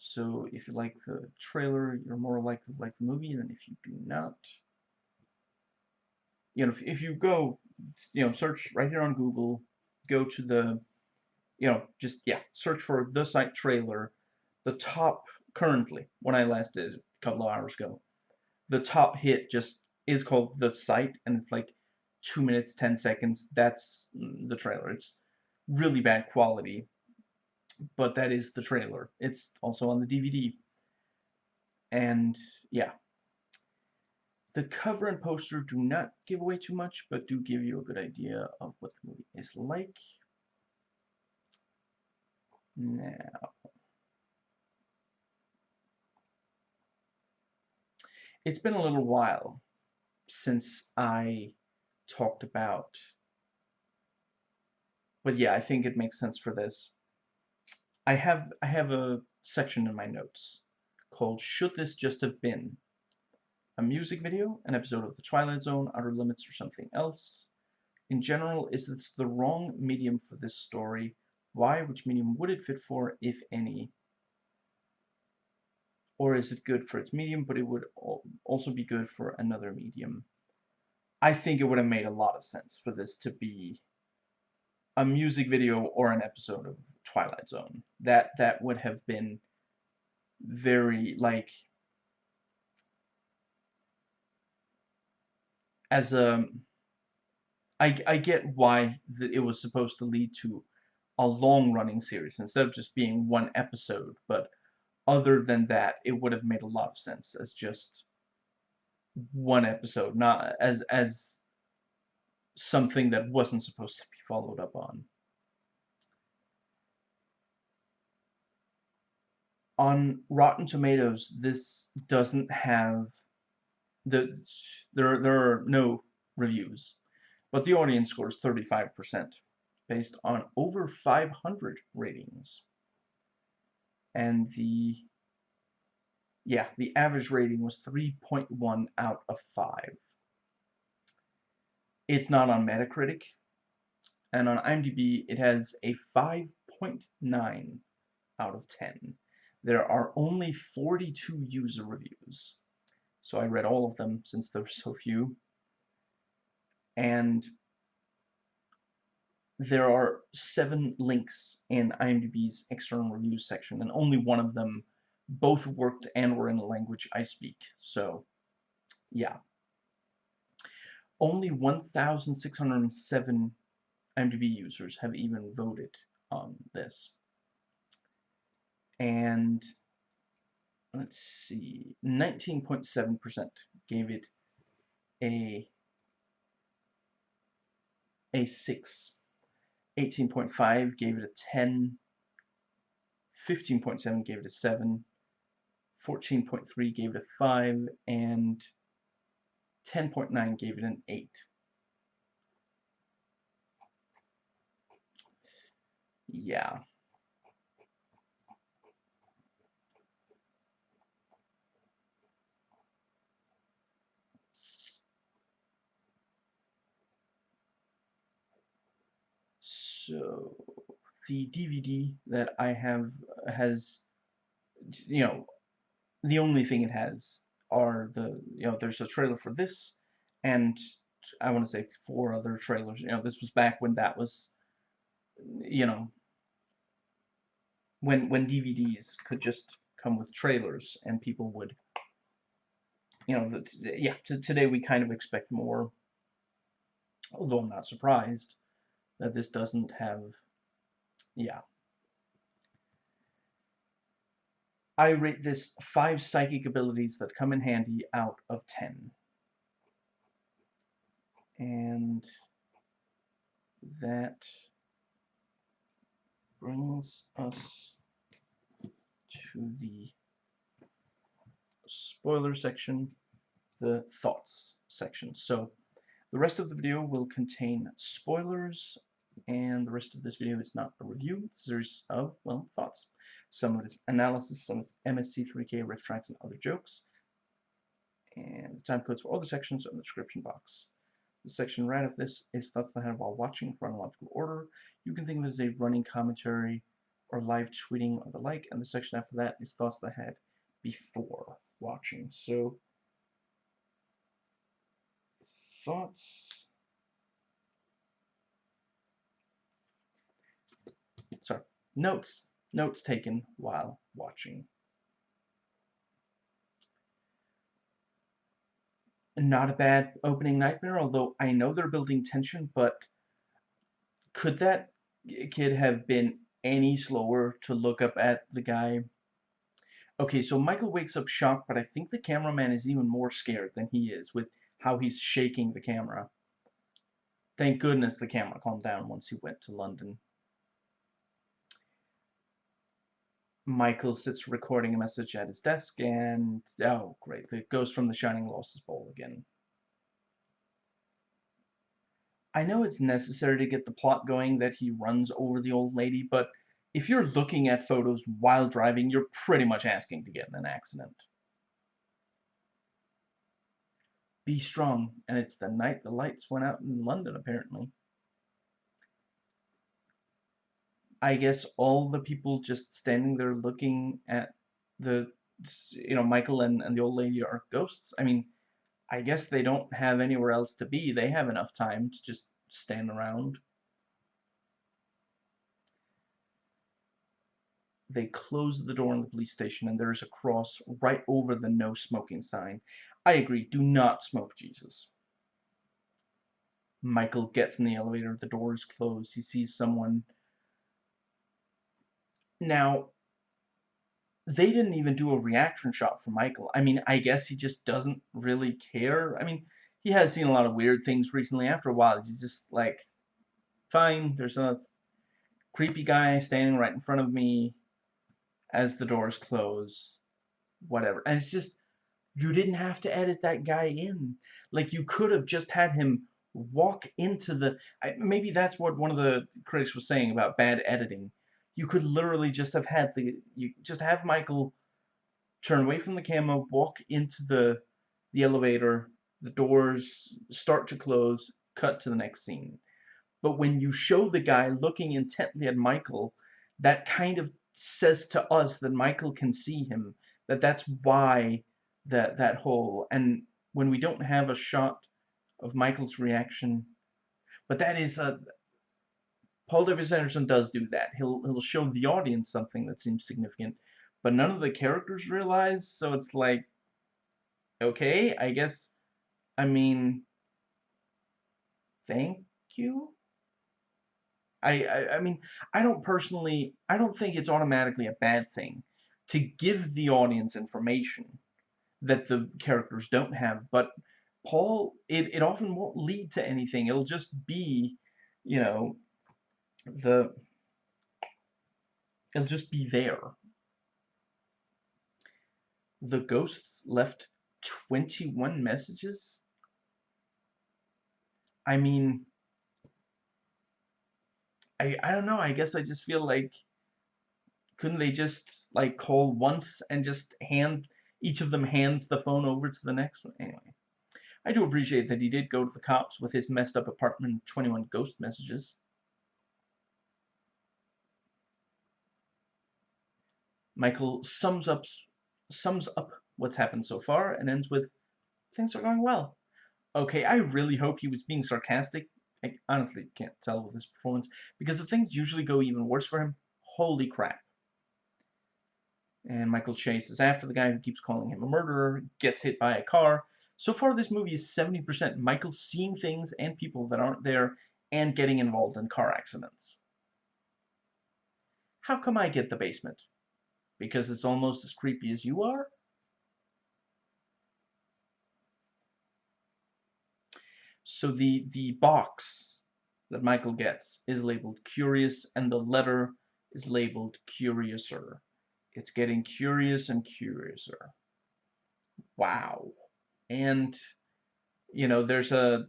So if you like the trailer, you're more likely to like the movie than if you do not. You know, if, if you go, you know, search right here on Google, go to the, you know, just, yeah, search for the Sight trailer. The top, currently, when I last did a couple of hours ago, the top hit just is called The Sight, and it's like 2 minutes, 10 seconds. That's mm, the trailer. It's really bad quality, but that is the trailer. It's also on the DVD. And, yeah. The cover and poster do not give away too much, but do give you a good idea of what the movie is like. Now, it's been a little while since I talked about. But yeah, I think it makes sense for this. I have I have a section in my notes called Should This Just Have Been? A music video, an episode of The Twilight Zone, Outer Limits, or something else? In general, is this the wrong medium for this story? Why? Which medium would it fit for, if any? Or is it good for its medium, but it would also be good for another medium? I think it would have made a lot of sense for this to be a music video or an episode of Twilight Zone. That that would have been very like as a I, I get why it was supposed to lead to a long-running series instead of just being one episode, but other than that, it would have made a lot of sense as just one episode, not as as something that wasn't supposed to be followed up on. On Rotten Tomatoes, this doesn't have the there there are no reviews, but the audience score is 35% based on over 500 ratings. and the yeah, the average rating was 3.1 out of 5. It's not on Metacritic, and on IMDb it has a 5.9 out of 10. There are only 42 user reviews, so I read all of them since there's so few. And there are seven links in IMDb's external reviews section, and only one of them both worked and were in the language I speak. So, yeah. Only 1,607 IMDb users have even voted on this. And let's see, 19.7% gave it a a 6. 18.5 gave it a 10. 15.7 gave it a 7. 14.3 gave it a 5, and 10.9 gave it an 8. Yeah. So, the DVD that I have has, you know, the only thing it has are the, you know, there's a trailer for this, and I want to say four other trailers. You know, this was back when that was, you know, when when DVDs could just come with trailers and people would, you know, the, yeah. today we kind of expect more. Although I'm not surprised that this doesn't have, yeah, I rate this 5 psychic abilities that come in handy out of 10. And that brings us to the spoiler section, the thoughts section. So the rest of the video will contain spoilers, and the rest of this video is not a review, it's a series of, well, thoughts. Some of it is analysis, some is MST3K, RiffTrax, and other jokes. And the time codes for all the sections are in the description box. The section right of this is thoughts I had while watching chronological order. You can think of it as a running commentary or live tweeting or the like, and the section after that is thoughts that I had before watching. So, thoughts. Notes Notes taken while watching. Not a bad opening nightmare, although I know they're building tension, but could that kid have been any slower to look up at the guy? Okay, so Michael wakes up shocked, but I think the cameraman is even more scared than he is with how he's shaking the camera. Thank goodness the camera calmed down once he went to London. Michael sits recording a message at his desk, and oh, great, it goes from the Shining Losses Bowl again. I know it's necessary to get the plot going that he runs over the old lady, but if you're looking at photos while driving, you're pretty much asking to get in an accident. Be strong, and it's the night the lights went out in London, apparently. I guess all the people just standing there looking at the, you know, Michael and, and the old lady are ghosts. I mean, I guess they don't have anywhere else to be. They have enough time to just stand around. They close the door in the police station and there's a cross right over the no smoking sign. I agree, do not smoke Jesus. Michael gets in the elevator, the door is closed, he sees someone now, they didn't even do a reaction shot for Michael. I mean, I guess he just doesn't really care. I mean, he has seen a lot of weird things recently. After a while, he's just like, fine, there's a creepy guy standing right in front of me as the doors close. Whatever. And it's just, you didn't have to edit that guy in. Like, you could have just had him walk into the... Maybe that's what one of the critics was saying about bad editing you could literally just have had the you just have Michael turn away from the camera, walk into the the elevator, the doors start to close, cut to the next scene. But when you show the guy looking intently at Michael, that kind of says to us that Michael can see him, that that's why that that whole and when we don't have a shot of Michael's reaction, but that is a Paul W. Anderson does do that. He'll he'll show the audience something that seems significant, but none of the characters realize. So it's like, okay, I guess. I mean, thank you. I, I I mean, I don't personally. I don't think it's automatically a bad thing to give the audience information that the characters don't have, but Paul, it, it often won't lead to anything. It'll just be, you know, the it'll just be there. The ghosts left 21 messages? I mean, I, I don't know, I guess I just feel like, couldn't they just, like, call once and just hand, each of them hands the phone over to the next one? Anyway, I do appreciate that he did go to the cops with his messed up apartment 21 ghost messages. Michael sums up sums up what's happened so far and ends with things are going well. Okay, I really hope he was being sarcastic. I honestly can't tell with his performance because if things usually go even worse for him, holy crap. And Michael Chase is after the guy who keeps calling him a murderer, gets hit by a car. So far this movie is 70% Michael seeing things and people that aren't there and getting involved in car accidents. How come I get the basement? Because it's almost as creepy as you are? So the, the box that Michael gets is labeled curious and the letter is labeled curiouser. It's getting curious and curiouser. Wow. And, you know, there's a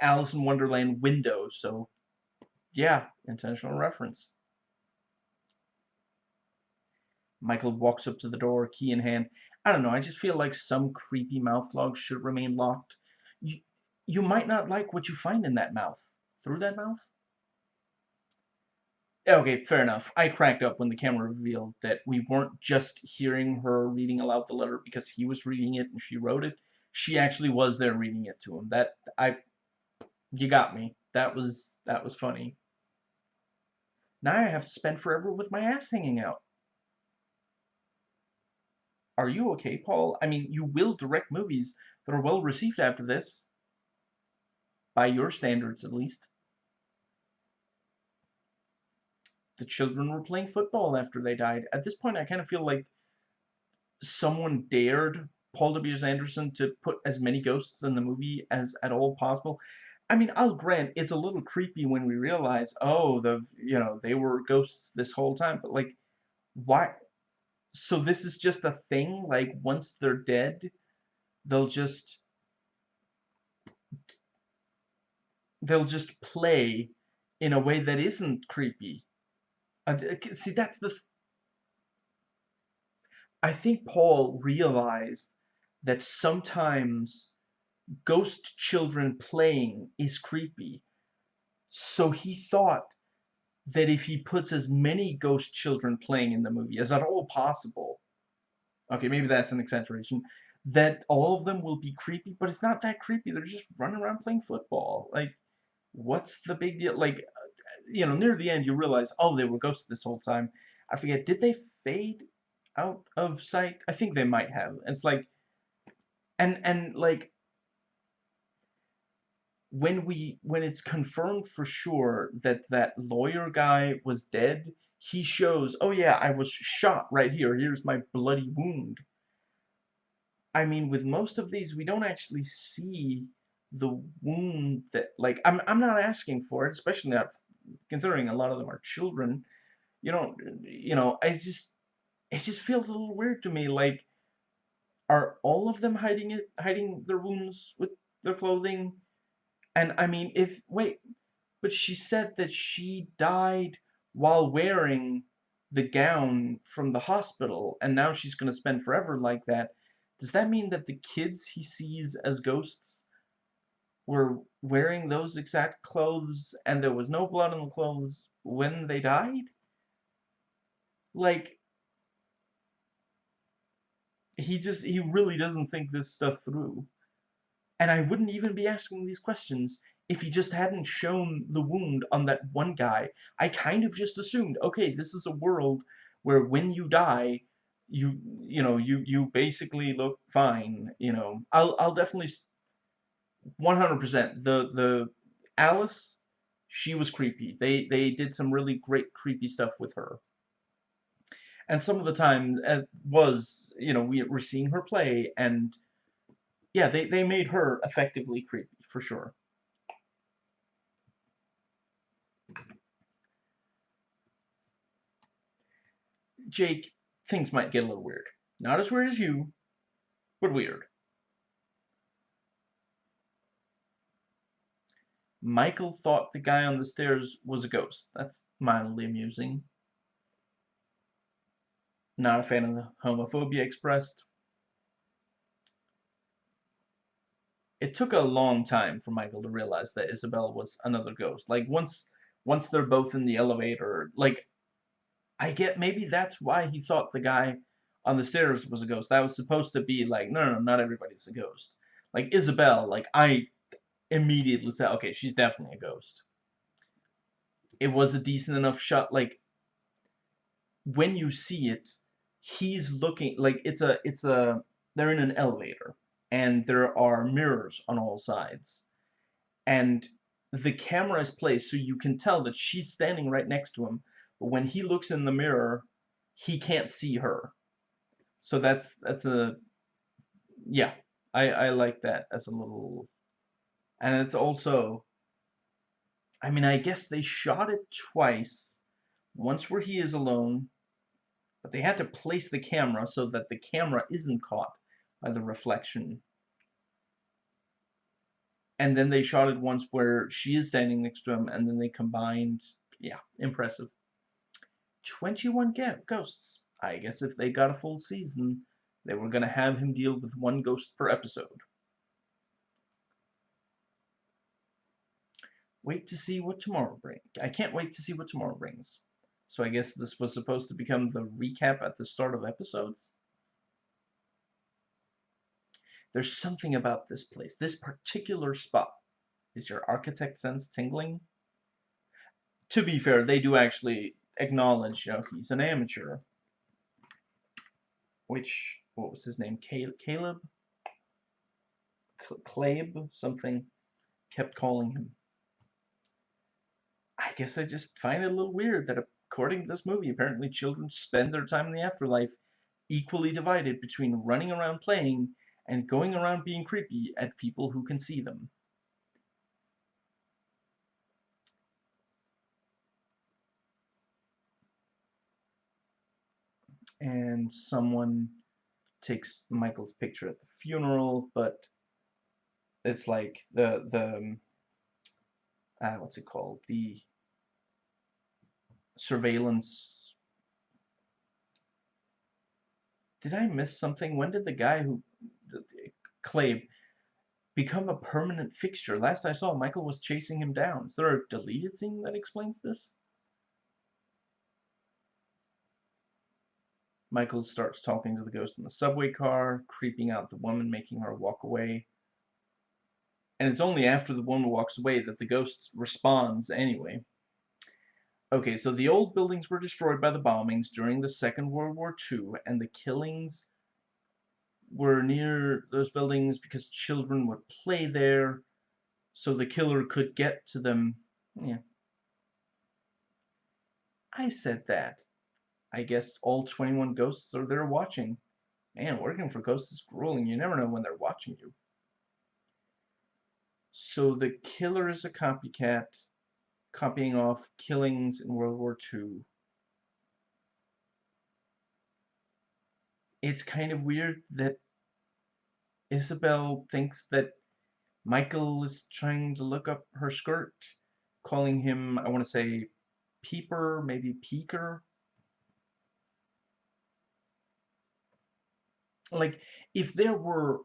Alice in Wonderland window, so yeah, intentional reference. Michael walks up to the door, key in hand. I don't know, I just feel like some creepy mouth log should remain locked. You, you might not like what you find in that mouth. Through that mouth? Okay, fair enough. I cracked up when the camera revealed that we weren't just hearing her reading aloud the letter because he was reading it and she wrote it. She actually was there reading it to him. That, I, you got me. That was, that was funny. Now I have to spend forever with my ass hanging out. Are you okay, Paul? I mean, you will direct movies that are well received after this. By your standards, at least. The children were playing football after they died. At this point, I kind of feel like someone dared Paul W. Anderson to put as many ghosts in the movie as at all possible. I mean, I'll grant it's a little creepy when we realize, oh, the you know they were ghosts this whole time, but like, why? So this is just a thing like once they're dead they'll just they'll just play in a way that isn't creepy. See that's the I think Paul realized that sometimes ghost children playing is creepy. So he thought that if he puts as many ghost children playing in the movie as at all possible, okay, maybe that's an exaggeration, that all of them will be creepy, but it's not that creepy. They're just running around playing football. Like, what's the big deal? Like, you know, near the end, you realize, oh, they were ghosts this whole time. I forget, did they fade out of sight? I think they might have. It's like, and, and, like, when we when it's confirmed for sure that that lawyer guy was dead, he shows, oh yeah, I was shot right here. Here's my bloody wound. I mean, with most of these, we don't actually see the wound that, like, I'm, I'm not asking for it, especially not considering a lot of them are children. You know, you know, I just, it just feels a little weird to me. Like, are all of them hiding it, hiding their wounds with their clothing? And I mean, if, wait, but she said that she died while wearing the gown from the hospital, and now she's going to spend forever like that. Does that mean that the kids he sees as ghosts were wearing those exact clothes and there was no blood on the clothes when they died? Like, he just, he really doesn't think this stuff through. And I wouldn't even be asking these questions if he just hadn't shown the wound on that one guy. I kind of just assumed, okay, this is a world where when you die, you you know you you basically look fine. You know, I'll I'll definitely 100% the the Alice, she was creepy. They they did some really great creepy stuff with her. And some of the time it uh, was, you know, we were seeing her play and yeah, they, they made her effectively creepy, for sure. Jake, things might get a little weird. Not as weird as you, but weird. Michael thought the guy on the stairs was a ghost. That's mildly amusing. Not a fan of the homophobia expressed. It took a long time for Michael to realize that Isabel was another ghost. Like, once once they're both in the elevator, like, I get maybe that's why he thought the guy on the stairs was a ghost. That was supposed to be like, no, no, no, not everybody's a ghost. Like Isabel, like I immediately said, okay, she's definitely a ghost. It was a decent enough shot. Like when you see it, he's looking like it's a it's a they're in an elevator and there are mirrors on all sides, and the camera is placed so you can tell that she's standing right next to him but when he looks in the mirror, he can't see her. So that's that's a yeah, I I like that as a little and it's also I mean, I guess they shot it twice. Once where he is alone, but they had to place the camera so that the camera isn't caught by the reflection. And then they shot it once where she is standing next to him, and then they combined. Yeah, impressive. 21 ghosts. I guess if they got a full season, they were going to have him deal with one ghost per episode. Wait to see what tomorrow brings. I can't wait to see what tomorrow brings. So I guess this was supposed to become the recap at the start of episodes? There's something about this place, this particular spot. Is your architect sense tingling? To be fair, they do actually acknowledge, you know, he's an amateur. Which, what was his name? Caleb? Clabe? Something. Kept calling him. I guess I just find it a little weird that according to this movie, apparently children spend their time in the afterlife equally divided between running around playing and going around being creepy at people who can see them. and someone takes Michael's picture at the funeral, but it's like the the um, uh, what's it called the surveillance. Did I miss something? When did the guy who Clabe become a permanent fixture? Last I saw, Michael was chasing him down. Is there a deleted scene that explains this? Michael starts talking to the ghost in the subway car, creeping out the woman, making her walk away. And it's only after the woman walks away that the ghost responds anyway. Okay, so the old buildings were destroyed by the bombings during the Second World War II, and the killings were near those buildings because children would play there, so the killer could get to them. Yeah. I said that. I guess all 21 ghosts are there watching. Man, working for ghosts is grueling. You never know when they're watching you. So the killer is a copycat, copying off killings in World War II. It's kind of weird that Isabel thinks that Michael is trying to look up her skirt, calling him, I want to say, Peeper, maybe Peeker. Like, if there were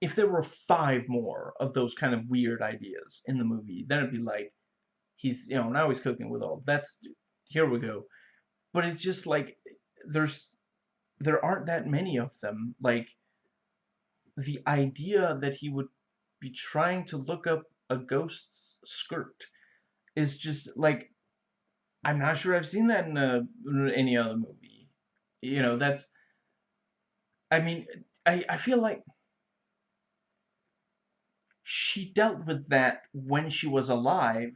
if there were five more of those kind of weird ideas in the movie, then it'd be like, he's, you know, now he's cooking with all. That's, here we go. But it's just like, there's, there aren't that many of them. Like, the idea that he would be trying to look up a ghost's skirt is just like I'm not sure I've seen that in, a, in any other movie. You know, that's I mean, I I feel like she dealt with that when she was alive.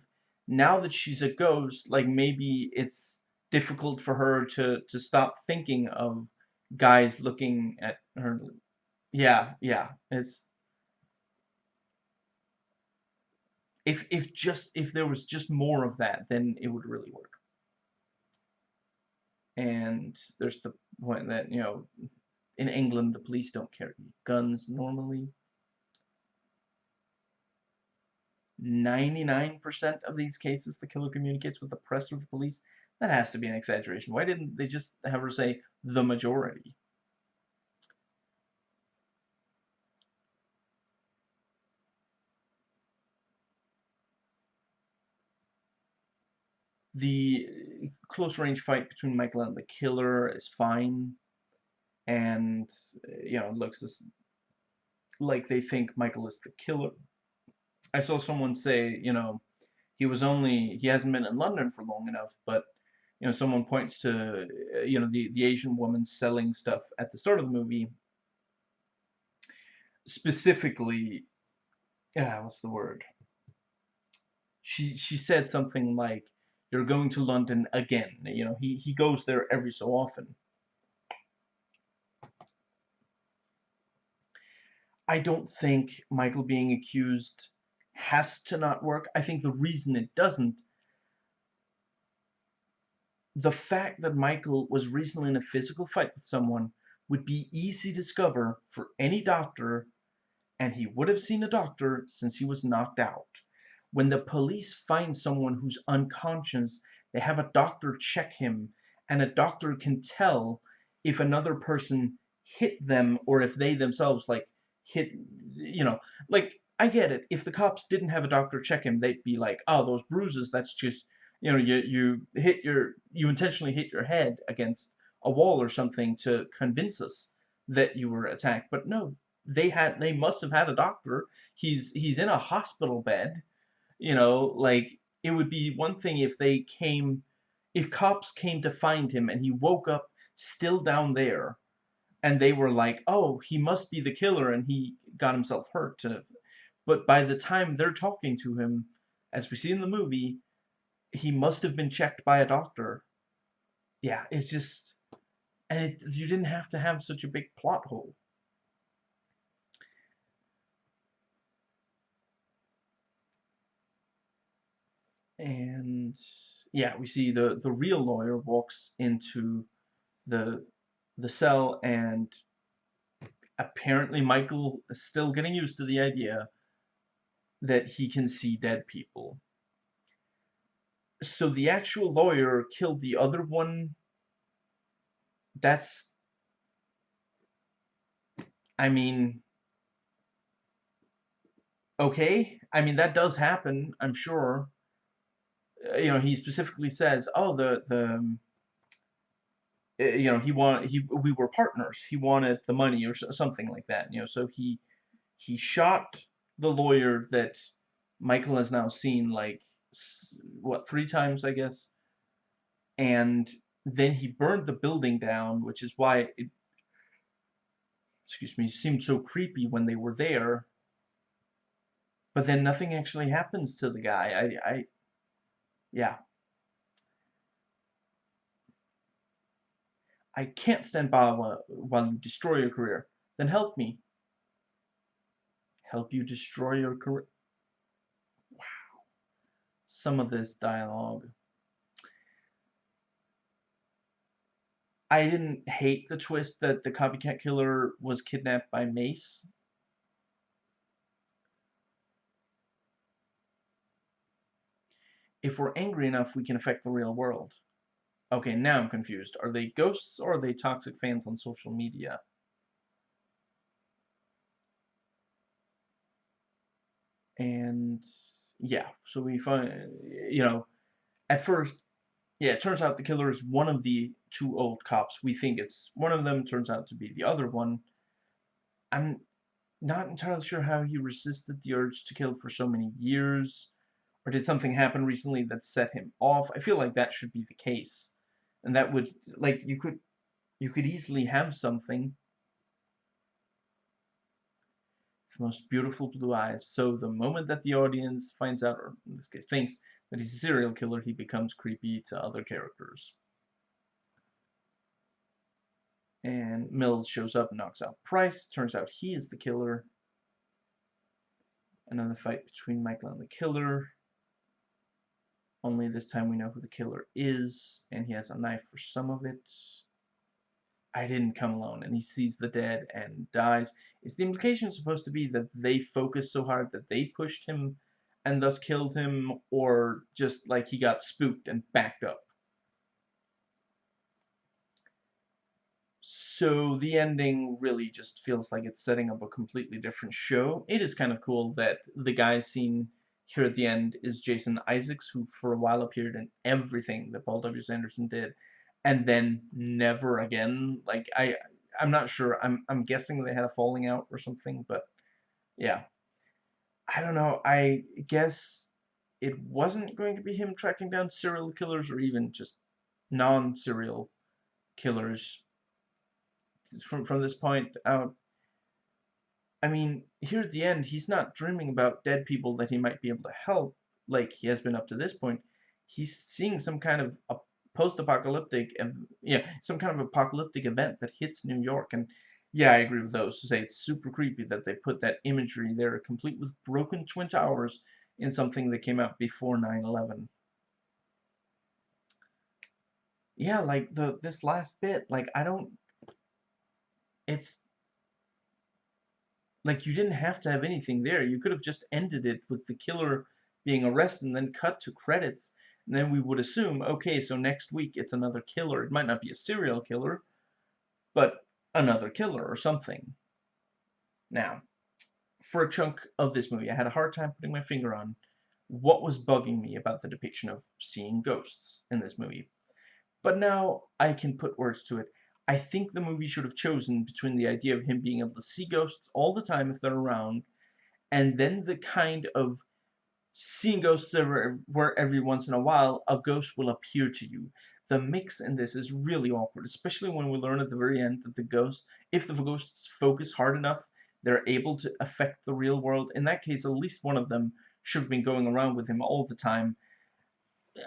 Now that she's a ghost, like maybe it's difficult for her to to stop thinking of guys looking at her. Yeah, yeah. It's if if just if there was just more of that, then it would really work. And there's the point that you know, in England the police don't carry guns normally. 99% of these cases the killer communicates with the press or the police. That has to be an exaggeration. Why didn't they just have her say the majority? the close range fight between Michael and the killer is fine. And, you know, it looks as, like they think Michael is the killer. I saw someone say, you know, he was only, he hasn't been in London for long enough, but, you know, someone points to, uh, you know, the, the Asian woman selling stuff at the start of the movie. Specifically, yeah, what's the word? She, she said something like, you're going to London again. You know, he, he goes there every so often. I don't think Michael being accused has to not work. I think the reason it doesn't, the fact that Michael was recently in a physical fight with someone would be easy to discover for any doctor, and he would have seen a doctor since he was knocked out. When the police find someone who's unconscious, they have a doctor check him, and a doctor can tell if another person hit them or if they themselves, like, hit, you know, like, I get it. If the cops didn't have a doctor check him, they'd be like, oh, those bruises, that's just, you know, you, you hit your, you intentionally hit your head against a wall or something to convince us that you were attacked. But no, they had, they must have had a doctor. He's, he's in a hospital bed you know, like, it would be one thing if they came, if cops came to find him and he woke up still down there, and they were like, oh, he must be the killer and he got himself hurt. But by the time they're talking to him, as we see in the movie, he must have been checked by a doctor. Yeah, it's just, and it, you didn't have to have such a big plot hole. and yeah, we see the the real lawyer walks into the the cell and apparently Michael is still getting used to the idea that he can see dead people. So the actual lawyer killed the other one. That's I mean okay. I mean that does happen, I'm sure. Uh, you know, he specifically says, "Oh, the the." Um, eh, you know, he wanted he we were partners. He wanted the money or something like that. You know, so he he shot the lawyer that Michael has now seen like what three times, I guess, and then he burned the building down, which is why it excuse me seemed so creepy when they were there. But then nothing actually happens to the guy. I I yeah. I can't stand by while, while you destroy your career. Then help me. Help you destroy your career. Some of this dialogue. I didn't hate the twist that the copycat killer was kidnapped by Mace. if we're angry enough, we can affect the real world. Okay, now I'm confused. Are they ghosts or are they toxic fans on social media? And yeah, so we find, you know, at first, yeah, it turns out the killer is one of the two old cops. We think it's one of them, turns out to be the other one. I'm not entirely sure how he resisted the urge to kill for so many years. Or did something happen recently that set him off? I feel like that should be the case. And that would, like, you could, you could easily have something. The most beautiful blue eyes. So the moment that the audience finds out, or in this case thinks, that he's a serial killer, he becomes creepy to other characters. And Mills shows up and knocks out Price. Turns out he is the killer. Another fight between Michael and the killer. Only this time we know who the killer is, and he has a knife for some of it. I didn't come alone, and he sees the dead and dies. Is the implication supposed to be that they focused so hard that they pushed him and thus killed him, or just like he got spooked and backed up? So the ending really just feels like it's setting up a completely different show. It is kind of cool that the guy seen here at the end is Jason Isaacs, who for a while appeared in everything that Paul W.S. Anderson did, and then never again. Like I, I'm not sure. I'm I'm guessing they had a falling out or something, but yeah. I don't know. I guess it wasn't going to be him tracking down serial killers or even just non-serial killers from from this point out I mean, here at the end, he's not dreaming about dead people that he might be able to help, like he has been up to this point. He's seeing some kind of a post-apocalyptic, yeah, some kind of apocalyptic event that hits New York, and yeah, I agree with those who say it's super creepy that they put that imagery there, complete with broken Twin Towers, in something that came out before 9-11. Yeah, like, the this last bit, like, I don't... It's like, you didn't have to have anything there. You could have just ended it with the killer being arrested and then cut to credits. And then we would assume, okay, so next week it's another killer. It might not be a serial killer, but another killer or something. Now, for a chunk of this movie, I had a hard time putting my finger on what was bugging me about the depiction of seeing ghosts in this movie. But now I can put words to it. I think the movie should have chosen between the idea of him being able to see ghosts all the time if they're around, and then the kind of seeing ghosts ever, where every once in a while a ghost will appear to you. The mix in this is really awkward, especially when we learn at the very end that the ghosts, if the ghosts focus hard enough, they're able to affect the real world. In that case, at least one of them should have been going around with him all the time.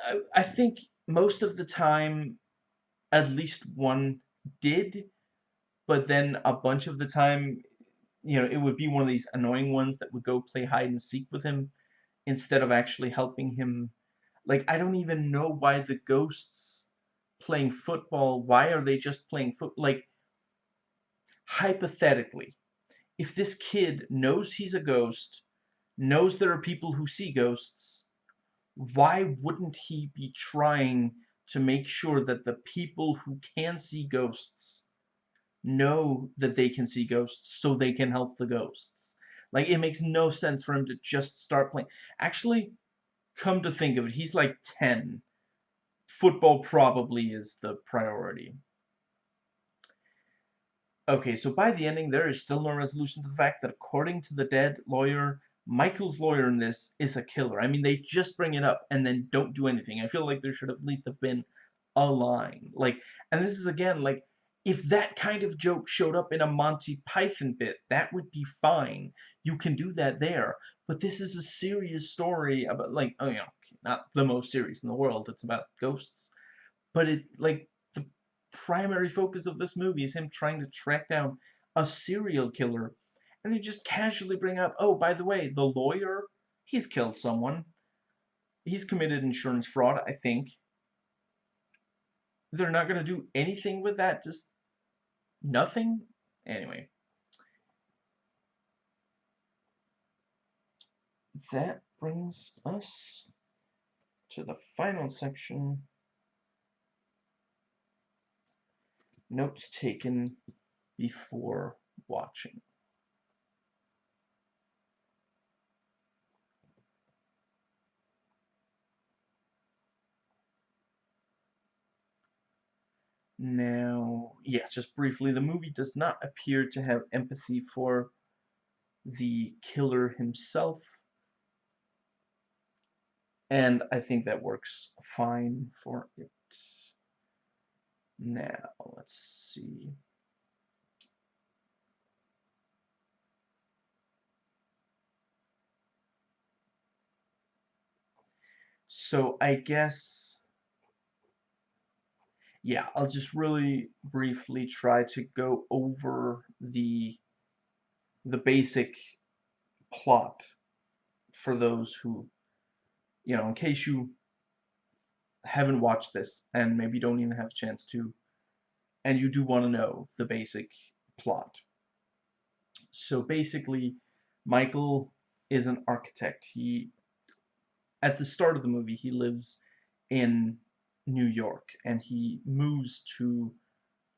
I, I think most of the time, at least one did, but then a bunch of the time, you know, it would be one of these annoying ones that would go play hide and seek with him instead of actually helping him. Like, I don't even know why the ghosts playing football, why are they just playing foot? Like, hypothetically, if this kid knows he's a ghost, knows there are people who see ghosts, why wouldn't he be trying to make sure that the people who can see ghosts know that they can see ghosts so they can help the ghosts. Like, it makes no sense for him to just start playing. Actually, come to think of it, he's like 10. Football probably is the priority. Okay, so by the ending, there is still no resolution to the fact that according to the dead lawyer, Michael's lawyer in this is a killer. I mean, they just bring it up and then don't do anything. I feel like there should at least have been a line. Like, and this is again, like, if that kind of joke showed up in a Monty Python bit, that would be fine. You can do that there. But this is a serious story about, like, oh, you know, not the most serious in the world. It's about ghosts. But it, like, the primary focus of this movie is him trying to track down a serial killer and they just casually bring up, oh, by the way, the lawyer, he's killed someone. He's committed insurance fraud, I think. They're not going to do anything with that, just nothing? Anyway. That brings us to the final section. Notes taken before watching. Now, yeah, just briefly, the movie does not appear to have empathy for the killer himself. And I think that works fine for it. Now, let's see. So I guess, yeah, I'll just really briefly try to go over the the basic plot for those who, you know, in case you haven't watched this and maybe don't even have a chance to, and you do want to know the basic plot. So basically, Michael is an architect. He, at the start of the movie, he lives in New York and he moves to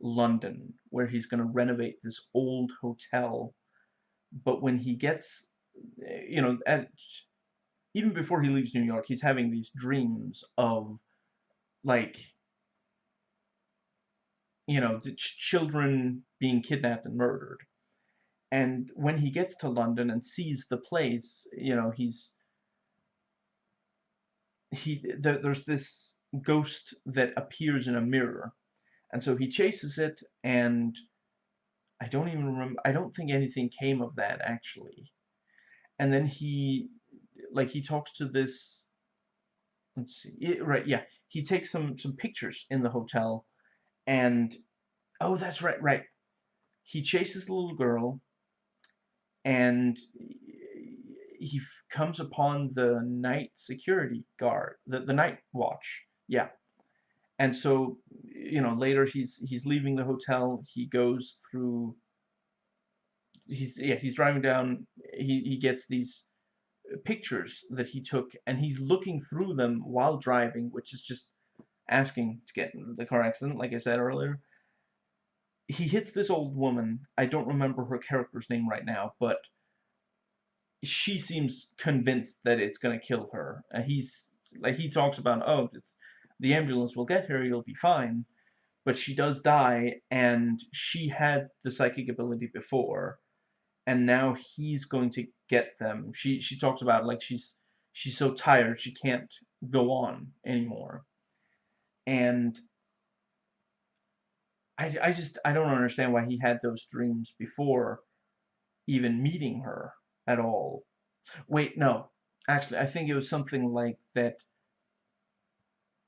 London where he's going to renovate this old hotel. But when he gets, you know, at, even before he leaves New York, he's having these dreams of like you know ch children being kidnapped and murdered and when he gets to London and sees the place you know he's he th there's this ghost that appears in a mirror. And so he chases it and I don't even remember I don't think anything came of that actually. And then he like he talks to this let's see it, right yeah. He takes some some pictures in the hotel and oh that's right right. He chases the little girl and he comes upon the night security guard the, the night watch yeah. And so you know later he's he's leaving the hotel. He goes through he's yeah he's driving down. He, he gets these pictures that he took and he's looking through them while driving which is just asking to get the car accident like I said earlier. He hits this old woman. I don't remember her character's name right now but she seems convinced that it's gonna kill her. And he's like he talks about oh it's the ambulance will get her you'll be fine but she does die and she had the psychic ability before and now he's going to get them. She she talks about like she's she's so tired she can't go on anymore. And I, I just I don't understand why he had those dreams before even meeting her at all. Wait, no. Actually, I think it was something like that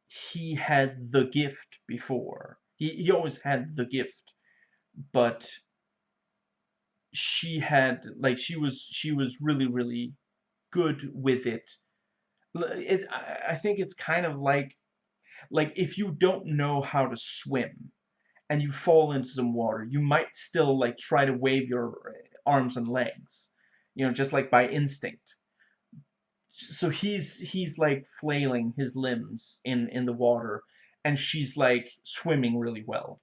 he had the gift before. He, he always had the gift, but she had like she was she was really really good with it. it I think it's kind of like like if you don't know how to swim and you fall into some water, you might still like try to wave your eh, arms and legs, you know, just like by instinct. So he's he's like flailing his limbs in in the water, and she's like swimming really well,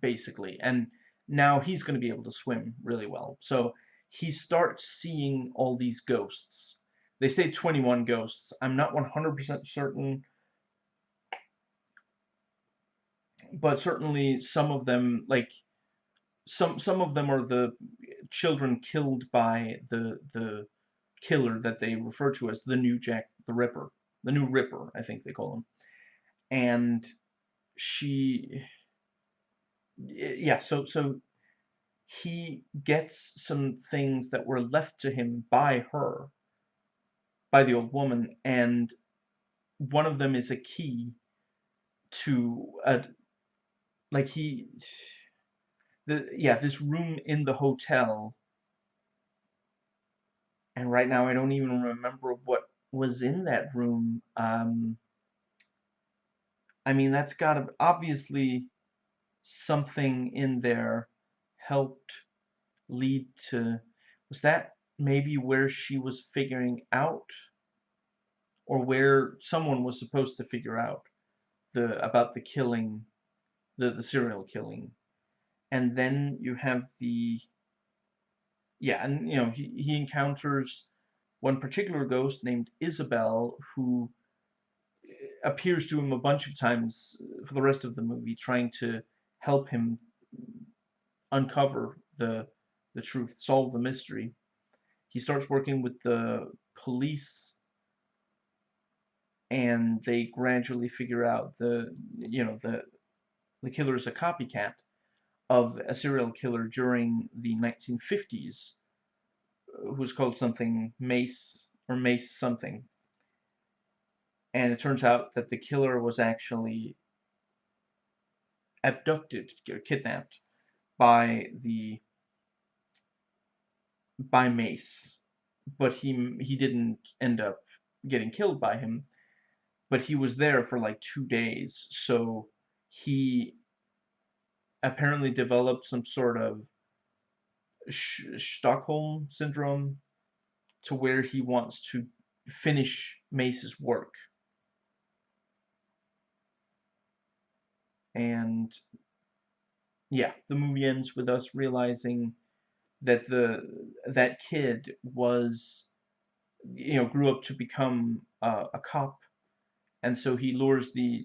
basically, and now he's going to be able to swim really well. So he starts seeing all these ghosts. They say 21 ghosts. I'm not 100% certain. But certainly some of them, like, some some of them are the children killed by the the killer that they refer to as the new Jack the Ripper. The new Ripper, I think they call him. And she yeah, so so he gets some things that were left to him by her, by the old woman, and one of them is a key to a like he the yeah this room in the hotel and right now I don't even remember what was in that room um I mean that's got to obviously something in there helped lead to was that maybe where she was figuring out? Or where someone was supposed to figure out the about the killing, the the serial killing, and then you have the yeah, and you know he he encounters one particular ghost named Isabel who eh, appears to him a bunch of times for the rest of the movie, trying to help him uncover the the truth, solve the mystery. He starts working with the police and they gradually figure out the you know the the killer is a copycat of a serial killer during the 1950s uh, who's called something Mace or Mace something. And it turns out that the killer was actually abducted or kidnapped by the by Mace. But he he didn't end up getting killed by him but he was there for like two days, so he apparently developed some sort of Stockholm syndrome to where he wants to finish Mace's work. And yeah, the movie ends with us realizing that the that kid was you know grew up to become uh, a cop and so he lures the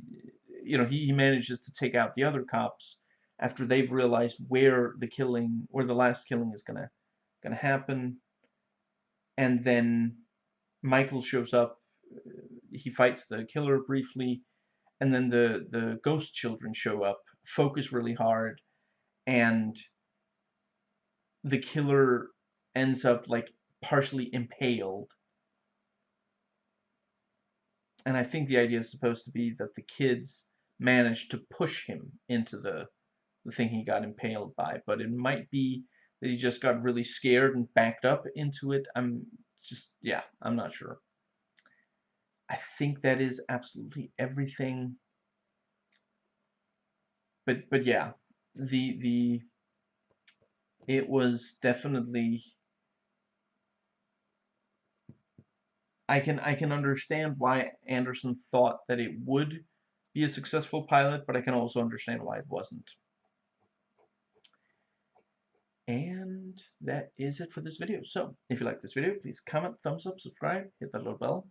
you know he, he manages to take out the other cops after they've realized where the killing where the last killing is gonna gonna happen. And then Michael shows up uh, he fights the killer briefly and then the the ghost children show up focus really hard and the killer ends up like partially impaled. And I think the idea is supposed to be that the kids managed to push him into the the thing he got impaled by, but it might be that he just got really scared and backed up into it. I'm just yeah, I'm not sure. I think that is absolutely everything. But but yeah, the the it was definitely I can I can understand why Anderson thought that it would be a successful pilot, but I can also understand why it wasn't. And that is it for this video. So, if you like this video, please comment, thumbs up, subscribe, hit that little bell.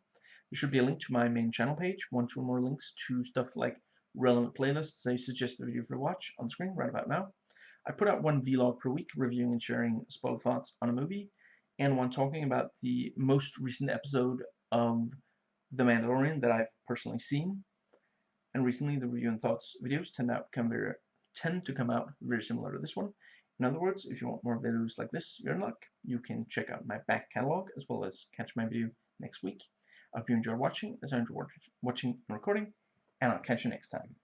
There should be a link to my main channel page, one, two more links to stuff like relevant playlists I suggest the video for watch on the screen right about now. I put out one vlog per week reviewing and sharing spoiler thoughts on a movie, and one talking about the most recent episode of The Mandalorian that I've personally seen. And recently, the review and thoughts videos tend out come very tend to come out very similar to this one. In other words, if you want more videos like this, you're in luck. You can check out my back catalog as well as catch my video next week. I hope you enjoy watching as I enjoy watching and recording, and I'll catch you next time.